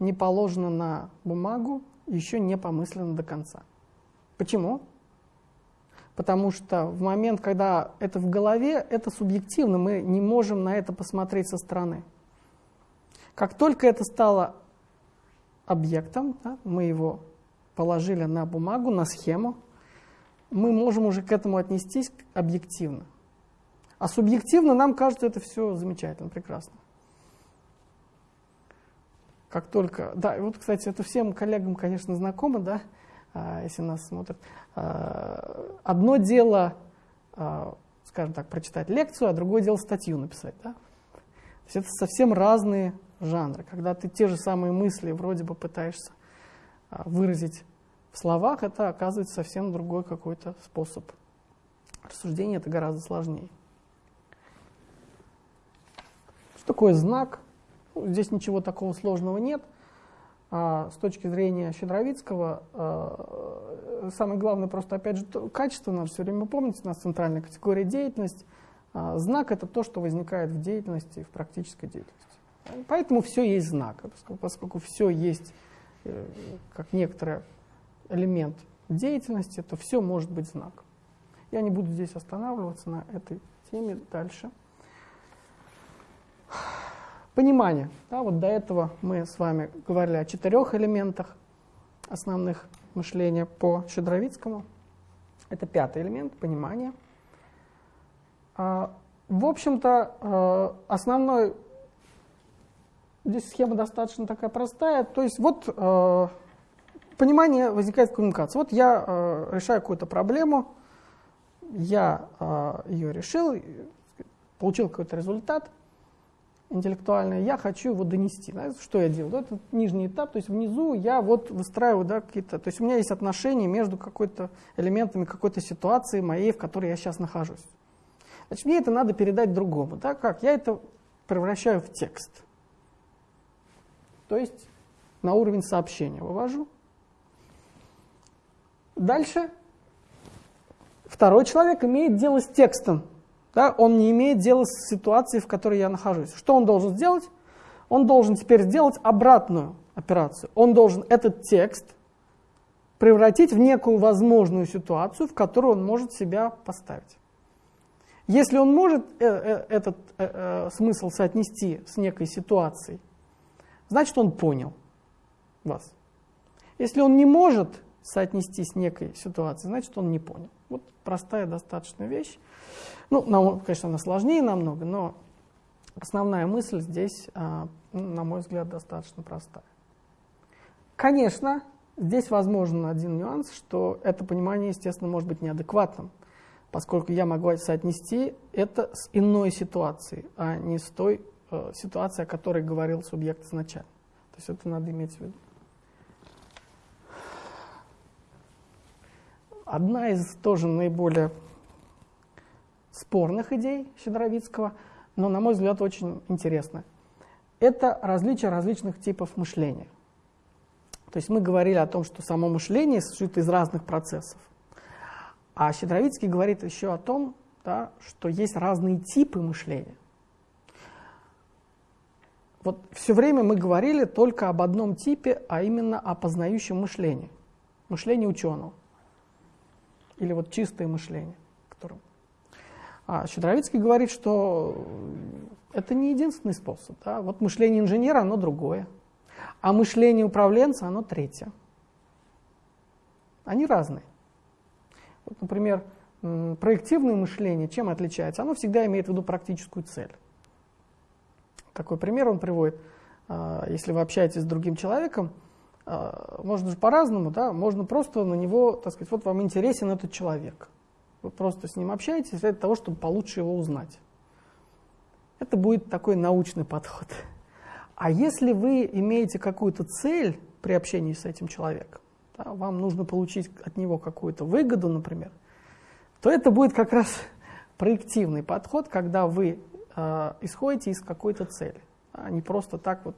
не положено на бумагу, еще не помыслено до конца. Почему? Потому что в момент, когда это в голове, это субъективно, мы не можем на это посмотреть со стороны. Как только это стало объектом, да, мы его положили на бумагу, на схему, мы можем уже к этому отнестись объективно. А субъективно нам кажется это все замечательно, прекрасно. Как только, да, вот, кстати, это всем коллегам, конечно, знакомо, да, если нас смотрят. А, одно дело, а, скажем так, прочитать лекцию, а другое дело статью написать, да. То есть это совсем разные жанры. Когда ты те же самые мысли вроде бы пытаешься выразить в словах, это оказывается совсем другой какой-то способ рассуждения, это гораздо сложнее. Что такое знак? Ну, здесь ничего такого сложного нет. А с точки зрения Щедровицкого, а, самое главное просто, опять же, качество надо все время помнить, у нас центральная категория деятельность. А знак – это то, что возникает в деятельности, в практической деятельности. Поэтому все есть знак, поскольку, все есть э, как некоторое элемент деятельности, то все может быть знак. Я не буду здесь останавливаться на этой теме дальше. Понимание. Да, вот до этого мы с вами говорили о четырех элементах основных мышления по Щедровицкому. Это пятый элемент – понимание. А, в общем-то, э, основной здесь схема достаточно такая простая. То есть вот э, понимание возникает в коммуникации. Вот я э, решаю какую-то проблему, я ее решил, получил какой-то результат интеллектуальный, я хочу его донести. Знаете, что я делаю? Это нижний этап, то есть внизу я вот выстраиваю да, какие-то... То есть у меня есть отношения между какой-то элементами какой-то ситуации моей, в которой я сейчас нахожусь. Значит, мне это надо передать другому. Да? Как? Я это превращаю в текст. То есть на уровень сообщения вывожу. Дальше второй человек имеет дело с текстом. Да? Он не имеет дела с ситуацией, в которой я нахожусь. Что он должен сделать? Он должен теперь сделать обратную операцию. Он должен этот текст превратить в некую возможную ситуацию, в которую он может себя поставить. Если он может э, э, этот э, смысл соотнести с некой ситуацией, значит он понял вас. Если он не может соотнести с некой ситуацией, значит, он не понял. Вот простая достаточно вещь. Ну, нам, конечно, она сложнее намного, но основная мысль здесь, а, на мой взгляд, достаточно простая. Конечно, здесь возможен один нюанс, что это понимание, естественно, может быть неадекватным, поскольку я могу соотнести это с иной ситуацией, а не с той э, ситуацией, о которой говорил субъект изначально. То есть это надо иметь в виду. Одна из тоже наиболее спорных идей Щедровицкого, но, на мой взгляд, очень интересная. Это различие различных типов мышления. То есть мы говорили о том, что само мышление состоит из разных процессов. А Щедровицкий говорит еще о том, да, что есть разные типы мышления. Вот все время мы говорили только об одном типе, а именно о познающем мышлении, мышлении ученого или вот чистое мышление. Которым... А Щедровицкий говорит, что это не единственный способ. Да? Вот мышление инженера, оно другое. А мышление управленца, оно третье. Они разные. Вот, например, проективное мышление чем отличается? Оно всегда имеет в виду практическую цель. Такой пример он приводит. А, если вы общаетесь с другим человеком, можно же по-разному, да, можно просто на него, так сказать, вот вам интересен этот человек. Вы просто с ним общаетесь для того, чтобы получше его узнать. Это будет такой научный подход. А если вы имеете какую-то цель при общении с этим человеком, да, вам нужно получить от него какую-то выгоду, например, то это будет как раз проективный подход, когда вы э, исходите из какой-то цели, а не просто так вот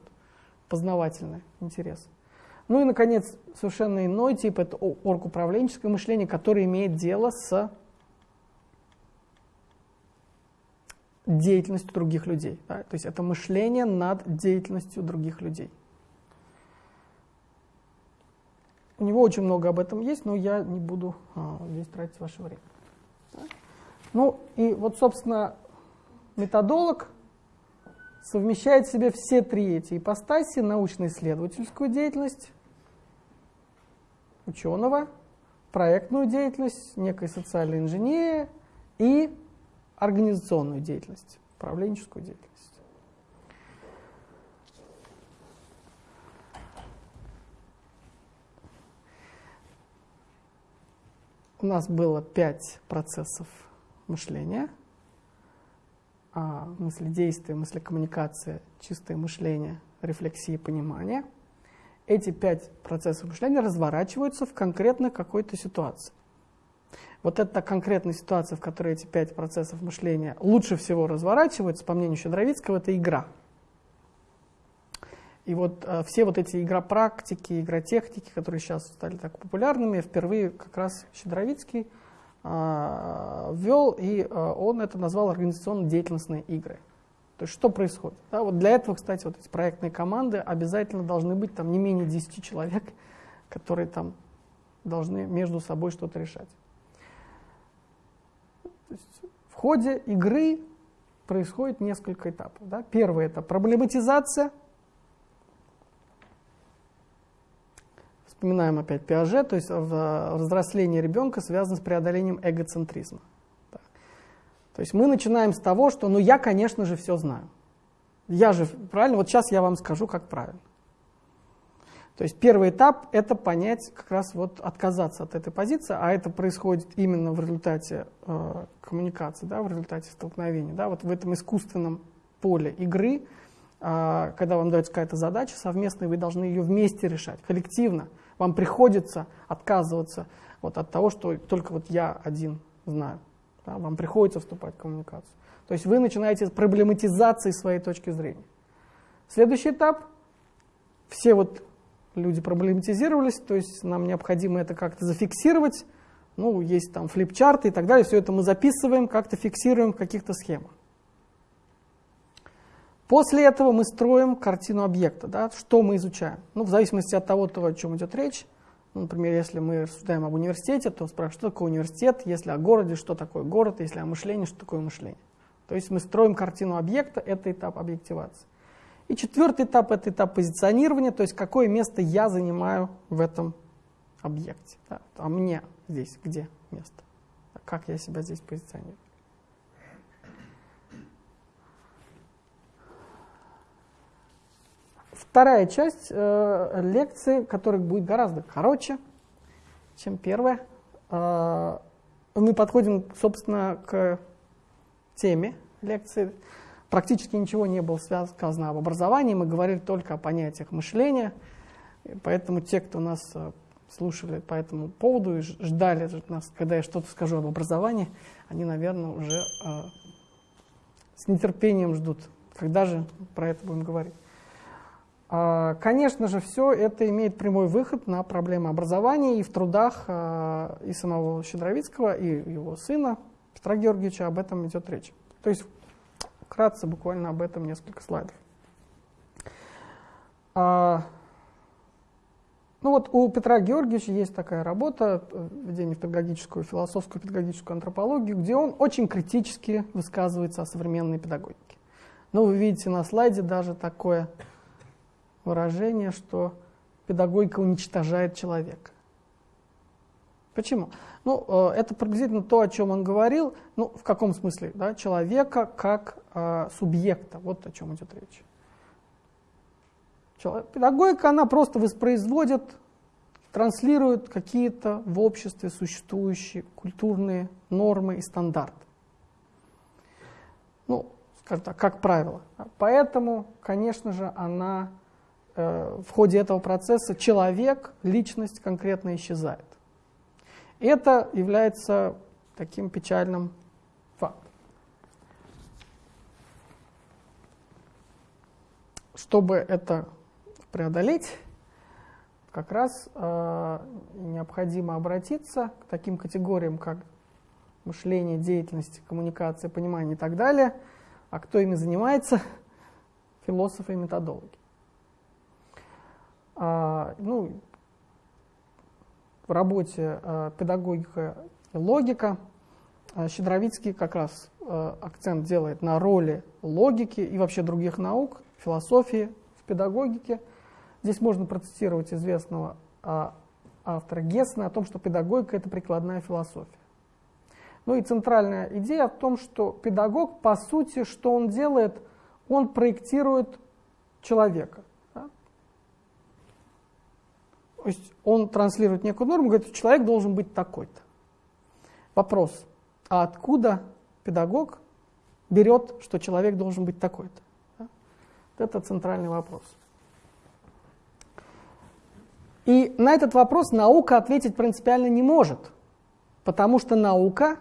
познавательный интерес. Ну и, наконец, совершенно иной тип – это оргуправленческое мышление, которое имеет дело с деятельностью других людей. Да? То есть это мышление над деятельностью других людей. У него очень много об этом есть, но я не буду а, здесь тратить ваше время. Да? Ну и вот, собственно, методолог совмещает в себе все три эти ипостаси, научно-исследовательскую деятельность, ученого, проектную деятельность, некой социальной инженерии и организационную деятельность, управленческую деятельность. У нас было пять процессов мышления. А, мысли действия, мысли коммуникация, чистое мышление, рефлексия, понимание. Эти пять процессов мышления разворачиваются в конкретно какой-то ситуации. Вот эта конкретная ситуация, в которой эти пять процессов мышления лучше всего разворачиваются, по мнению Щедровицкого, это игра. И вот э, все вот эти игропрактики, игротехники, которые сейчас стали так популярными, впервые как раз Щедровицкий э, ввел, и э, он это назвал организационно-деятельностные игры. То есть что происходит? Да, вот для этого, кстати, вот эти проектные команды обязательно должны быть там не менее 10 человек, которые там должны между собой что-то решать в ходе игры происходит несколько этапов. Да? Первый это проблематизация. Вспоминаем опять Пиаже, то есть взросление ребенка связано с преодолением эгоцентризма. То есть мы начинаем с того, что ну я, конечно же, все знаю. Я же, правильно, вот сейчас я вам скажу, как правильно. То есть первый этап – это понять, как раз вот отказаться от этой позиции, а это происходит именно в результате э, коммуникации, да, в результате столкновения. Да, вот в этом искусственном поле игры, э, когда вам дается какая-то задача совместная, вы должны ее вместе решать, коллективно. Вам приходится отказываться вот от того, что только вот я один знаю. Да, вам приходится вступать в коммуникацию. То есть вы начинаете с проблематизации своей точки зрения. Следующий этап – все вот люди проблематизировались, то есть нам необходимо это как-то зафиксировать. Ну, есть там флипчарты и так далее, все это мы записываем, как-то фиксируем в каких-то схемах. После этого мы строим картину объекта, да, что мы изучаем. Ну, в зависимости от того, о чем идет речь. Например, если мы рассуждаем об университете, то спрашиваем, что такое университет, если о городе, что такое город, если о мышлении, что такое мышление. То есть мы строим картину объекта, это этап объективации. И четвертый этап – это этап позиционирования, то есть какое место я занимаю в этом объекте. Да? А мне здесь где место? Как я себя здесь позиционирую? Вторая часть э, лекции, которая будет гораздо короче, чем первая. Э, мы подходим, собственно, к теме лекции практически ничего не было сказано об образовании, мы говорили только о понятиях мышления, поэтому те, кто нас э, слушали по этому поводу и ждали нас, когда я что-то скажу об образовании, они, наверное, уже э, с нетерпением ждут, когда же про это будем говорить. А, конечно же, все это имеет прямой выход на проблемы образования, и в трудах э, и самого Щедровицкого, и его сына Петра Георгиевича об этом идет речь. То есть Вкратце буквально об этом несколько слайдов. А, ну вот у Петра Георгиевича есть такая работа «Введение в педагогическую, философскую педагогическую антропологию», где он очень критически высказывается о современной педагогике. Но вы видите на слайде даже такое выражение, что педагогика уничтожает человека. Почему? Ну, э, это приблизительно то, о чем он говорил. Ну, в каком смысле? Да? Человека как э, субъекта. Вот о чем идет речь. Человек, педагогика, она просто воспроизводит, транслирует какие-то в обществе существующие культурные нормы и стандарты. Ну, так, как правило. Поэтому, конечно же, она в ходе этого процесса человек, личность конкретно исчезает. Это является таким печальным фактом. Чтобы это преодолеть, как раз э, необходимо обратиться к таким категориям, как мышление, деятельность, коммуникация, понимание и так далее. А кто ими занимается? Философы и методологи. А, ну, в работе а, педагогика и логика а, Щедровицкий как раз акцент делает на роли логики и вообще других наук, философии в педагогике. Здесь можно процитировать известного автора Гессена о том, что педагогика – это прикладная философия. Ну и центральная идея в том, что педагог, по сути, что он делает, он проектирует человека. То есть он транслирует некую норму, говорит, человек должен быть такой-то. Вопрос, а откуда педагог берет, что человек должен быть такой-то? Да? Это центральный вопрос. И на этот вопрос наука ответить принципиально не может, потому что наука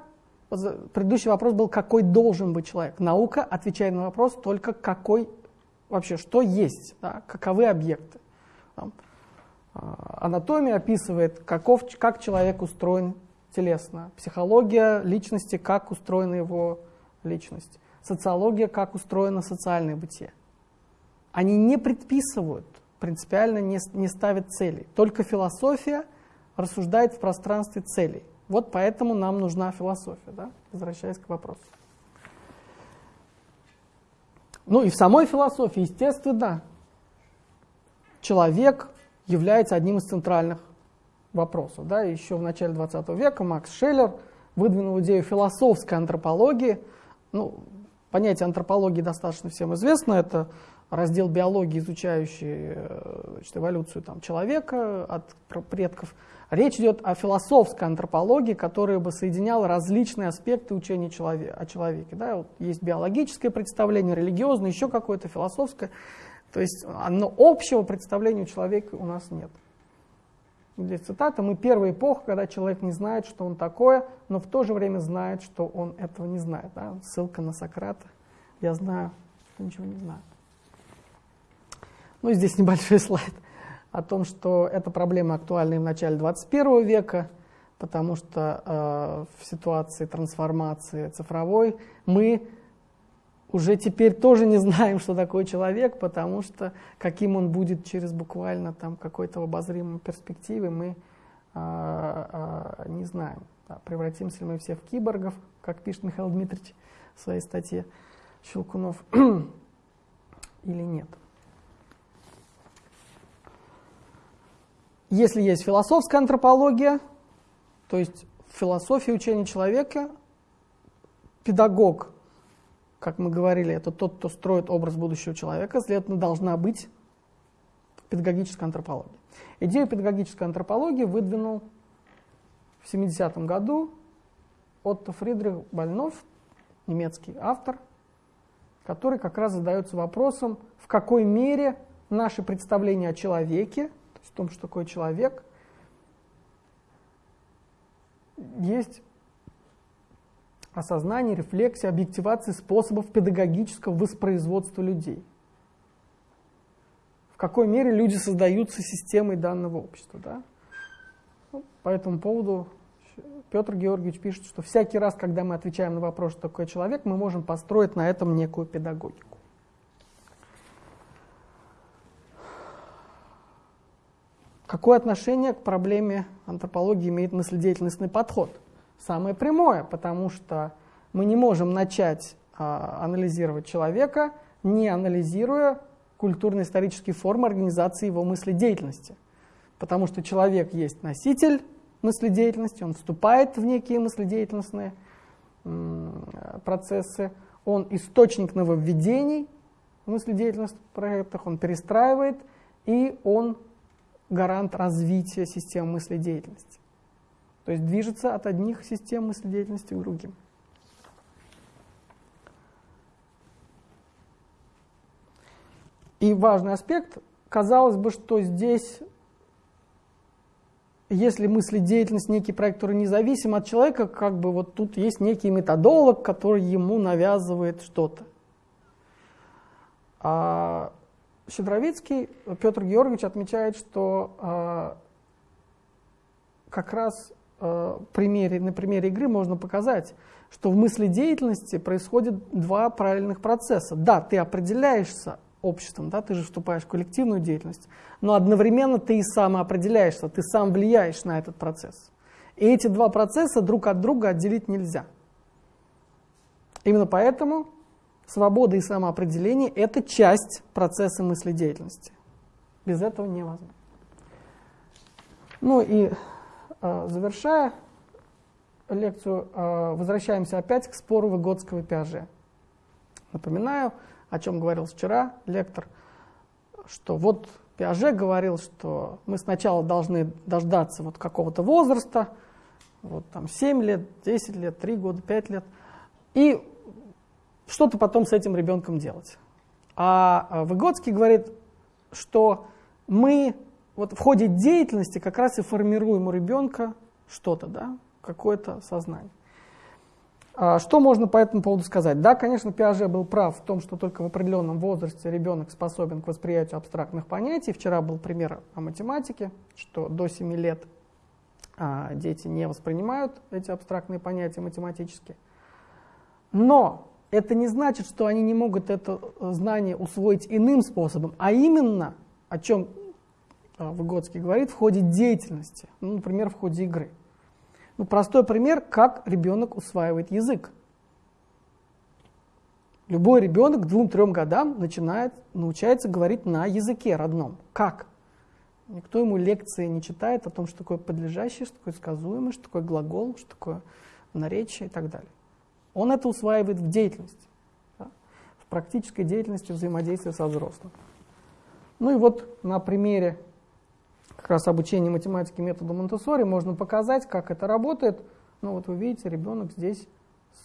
Предыдущий вопрос был, какой должен быть человек. Наука отвечает на вопрос только какой вообще, что есть, да, каковы объекты. А, анатомия описывает, каков, как человек устроен телесно. Психология личности, как устроена его личность. Социология, как устроено социальное бытие. Они не предписывают, принципиально не, не ставят целей. Только философия рассуждает в пространстве целей. Вот поэтому нам нужна философия, да? возвращаясь к вопросу. Ну и в самой философии, естественно, человек является одним из центральных вопросов. Да? Еще в начале 20 века Макс Шеллер выдвинул идею философской антропологии. Ну, понятие антропологии достаточно всем известно. Это раздел биологии, изучающий э, значит, эволюцию там, человека от предков Речь идет о философской антропологии, которая бы соединяла различные аспекты учения человека, о человеке. Да? Вот есть биологическое представление, религиозное, еще какое-то философское. То есть но общего представления у человека у нас нет. Здесь цитата. «Мы первая эпоха, когда человек не знает, что он такое, но в то же время знает, что он этого не знает». Да? Ссылка на Сократа. Я знаю, что ничего не знаю. Ну и здесь небольшой слайд о том, что эта проблема актуальна и в начале 21 века, потому что э, в ситуации трансформации цифровой мы уже теперь тоже не знаем, что такое человек, потому что каким он будет через буквально там какой-то обозримой перспективе, мы э, э, не знаем. Да, превратимся ли мы все в киборгов, как пишет Михаил Дмитриевич в своей статье Щелкунов, или нет. Если есть философская антропология, то есть философия учения человека, педагог, как мы говорили, это тот, кто строит образ будущего человека, следовательно, должна быть педагогическая антропология. Идею педагогической антропологии выдвинул в 70-м году Отто Фридрих Больнов, немецкий автор, который как раз задается вопросом, в какой мере наши представления о человеке в том, что такое человек, есть осознание, рефлексия, объективация способов педагогического воспроизводства людей. В какой мере люди создаются системой данного общества. Да? Ну, по этому поводу Петр Георгиевич пишет, что всякий раз, когда мы отвечаем на вопрос, что такое человек, мы можем построить на этом некую педагогику. Какое отношение к проблеме антропологии имеет мыследеятельностный подход? Самое прямое, потому что мы не можем начать а, анализировать человека, не анализируя культурно-исторические формы организации его мыследеятельности. Потому что человек есть носитель мыследеятельности, он вступает в некие мыследеятельностные процессы, он источник нововведений в мыследеятельностных проектах, он перестраивает, и он гарант развития систем мыследеятельности. То есть движется от одних систем мыследеятельности к другим. очень важный аспект. Казалось бы, что здесь, если мысли деятельность некий проект, который независим от человека, как бы вот тут есть некий методолог, который ему навязывает что-то. А Щедровицкий Петр Георгиевич отмечает, что а, как раз а, примере, на примере игры можно показать, что в мысли деятельности происходит два параллельных процесса. Да, ты определяешься обществом, да, ты же вступаешь в коллективную деятельность, но одновременно ты и сам определяешься, ты сам влияешь на этот процесс. И эти два процесса друг от друга отделить нельзя. Именно поэтому свобода и самоопределение – это часть процесса мыследеятельности. Без этого невозможно. Ну и э, завершая лекцию, э, возвращаемся опять к спору Выгодского и Пиаже. Напоминаю, о чем говорил вчера лектор, что вот Пиаже говорил, что мы сначала должны дождаться вот какого-то возраста, вот там 7 лет, 10 лет, 3 года, 5 лет, и что-то потом с этим ребенком делать. А, а Выгодский говорит, что мы вот в ходе деятельности как раз и формируем у ребенка что-то, да, какое-то сознание. А что можно по этому поводу сказать? Да, конечно, Пиаже был прав в том, что только в определенном возрасте ребенок способен к восприятию абстрактных понятий. Вчера был пример о математике, что до 7 лет а, дети не воспринимают эти абстрактные понятия математически. Но это не значит, что они не могут это знание усвоить иным способом, а именно, о чем Выгодский говорит, в ходе деятельности, ну, например, в ходе игры. Ну, простой пример, как ребенок усваивает язык. Любой ребенок к двум-трем годам начинает, научается говорить на языке родном. Как? Никто ему лекции не читает о том, что такое подлежащее, что такое сказуемое, что такое глагол, что такое наречие и так далее. Он это усваивает в деятельности, да? в практической деятельности взаимодействия со взрослым. Ну и вот на примере как раз обучение математике методом Монтессори можно показать, как это работает. Ну вот вы видите, ребенок здесь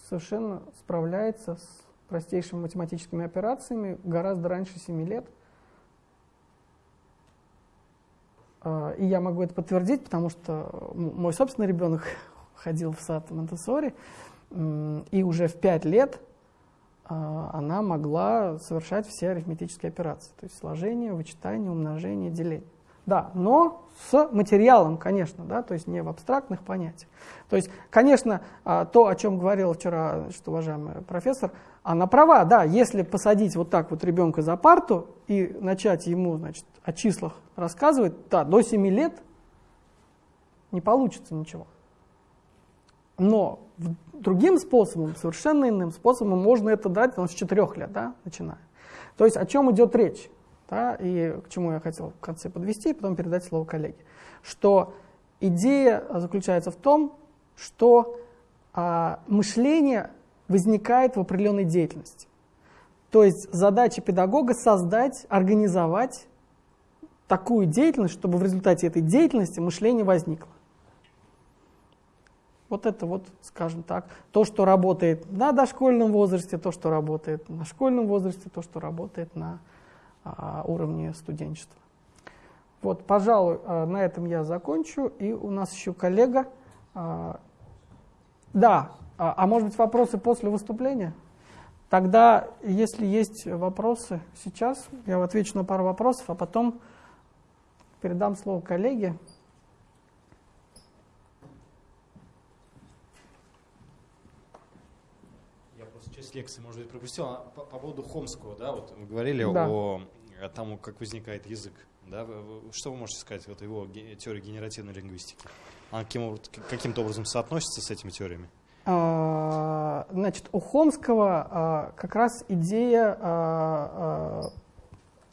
совершенно справляется с простейшими математическими операциями гораздо раньше 7 лет. А, и я могу это подтвердить, потому что мой собственный ребенок ходил в сад Монтессори, и уже в 5 лет а, она могла совершать все арифметические операции, то есть сложение, вычитание, умножение, деление. Да, но с материалом, конечно, да, то есть не в абстрактных понятиях. То есть, конечно, а, то, о чем говорил вчера что уважаемый профессор, она права, да, если посадить вот так вот ребенка за парту и начать ему, значит, о числах рассказывать, да, до 7 лет не получится ничего. Но другим способом, совершенно иным способом можно это дать ну, с 4 лет, да, начиная. То есть о чем идет речь? Да, и к чему я хотел в конце подвести, и потом передать слово коллеге. Что идея заключается в том, что а, мышление возникает в определенной деятельности. То есть задача педагога создать, организовать такую деятельность, чтобы в результате этой деятельности мышление возникло. Вот это вот, скажем так, то, что работает на дошкольном возрасте, то, что работает на школьном возрасте, то, что работает на уровне студенчества. Вот, пожалуй, а, на этом я закончу. И у нас еще коллега. А, да, а может быть вопросы после выступления? Тогда, если есть вопросы сейчас, я отвечу на пару вопросов, а потом передам слово коллеге. Часть лекции, может быть, пропустил. А по, по поводу Хомского, да, вот мы говорили да. о, о том, как возникает язык. Да? Что вы можете сказать вот его теории генеративной лингвистики? Она каким, каким-то образом соотносится с этими теориями? А, значит, у Хомского а, как раз идея а,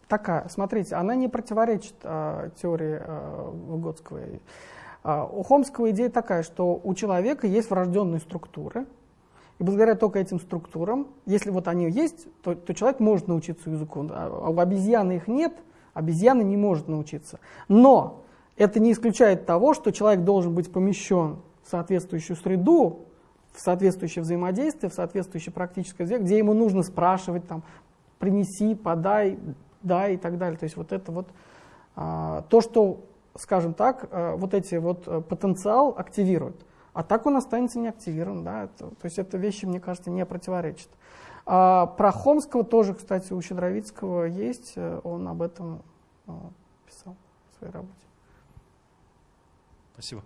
такая. Смотрите, она не противоречит теории Выгодского. У Хомского идея такая, что у человека есть врожденные структуры – и благодаря только этим структурам, если вот они есть, то, то человек может научиться языку. А у обезьяны их нет, обезьяна не может научиться. Но это не исключает того, что человек должен быть помещен в соответствующую среду, в соответствующее взаимодействие, в соответствующее практическое взаимодействие, где ему нужно спрашивать, там, принеси, подай, да, и так далее. То есть вот это вот а, то, что, скажем так, а, вот эти вот а, потенциал активирует. А так он останется неактивирован, да, это, то есть это вещи, мне кажется, не противоречат. А, про Хомского тоже, кстати, у Щедровицкого есть, э, он об этом а, писал в своей работе. Спасибо.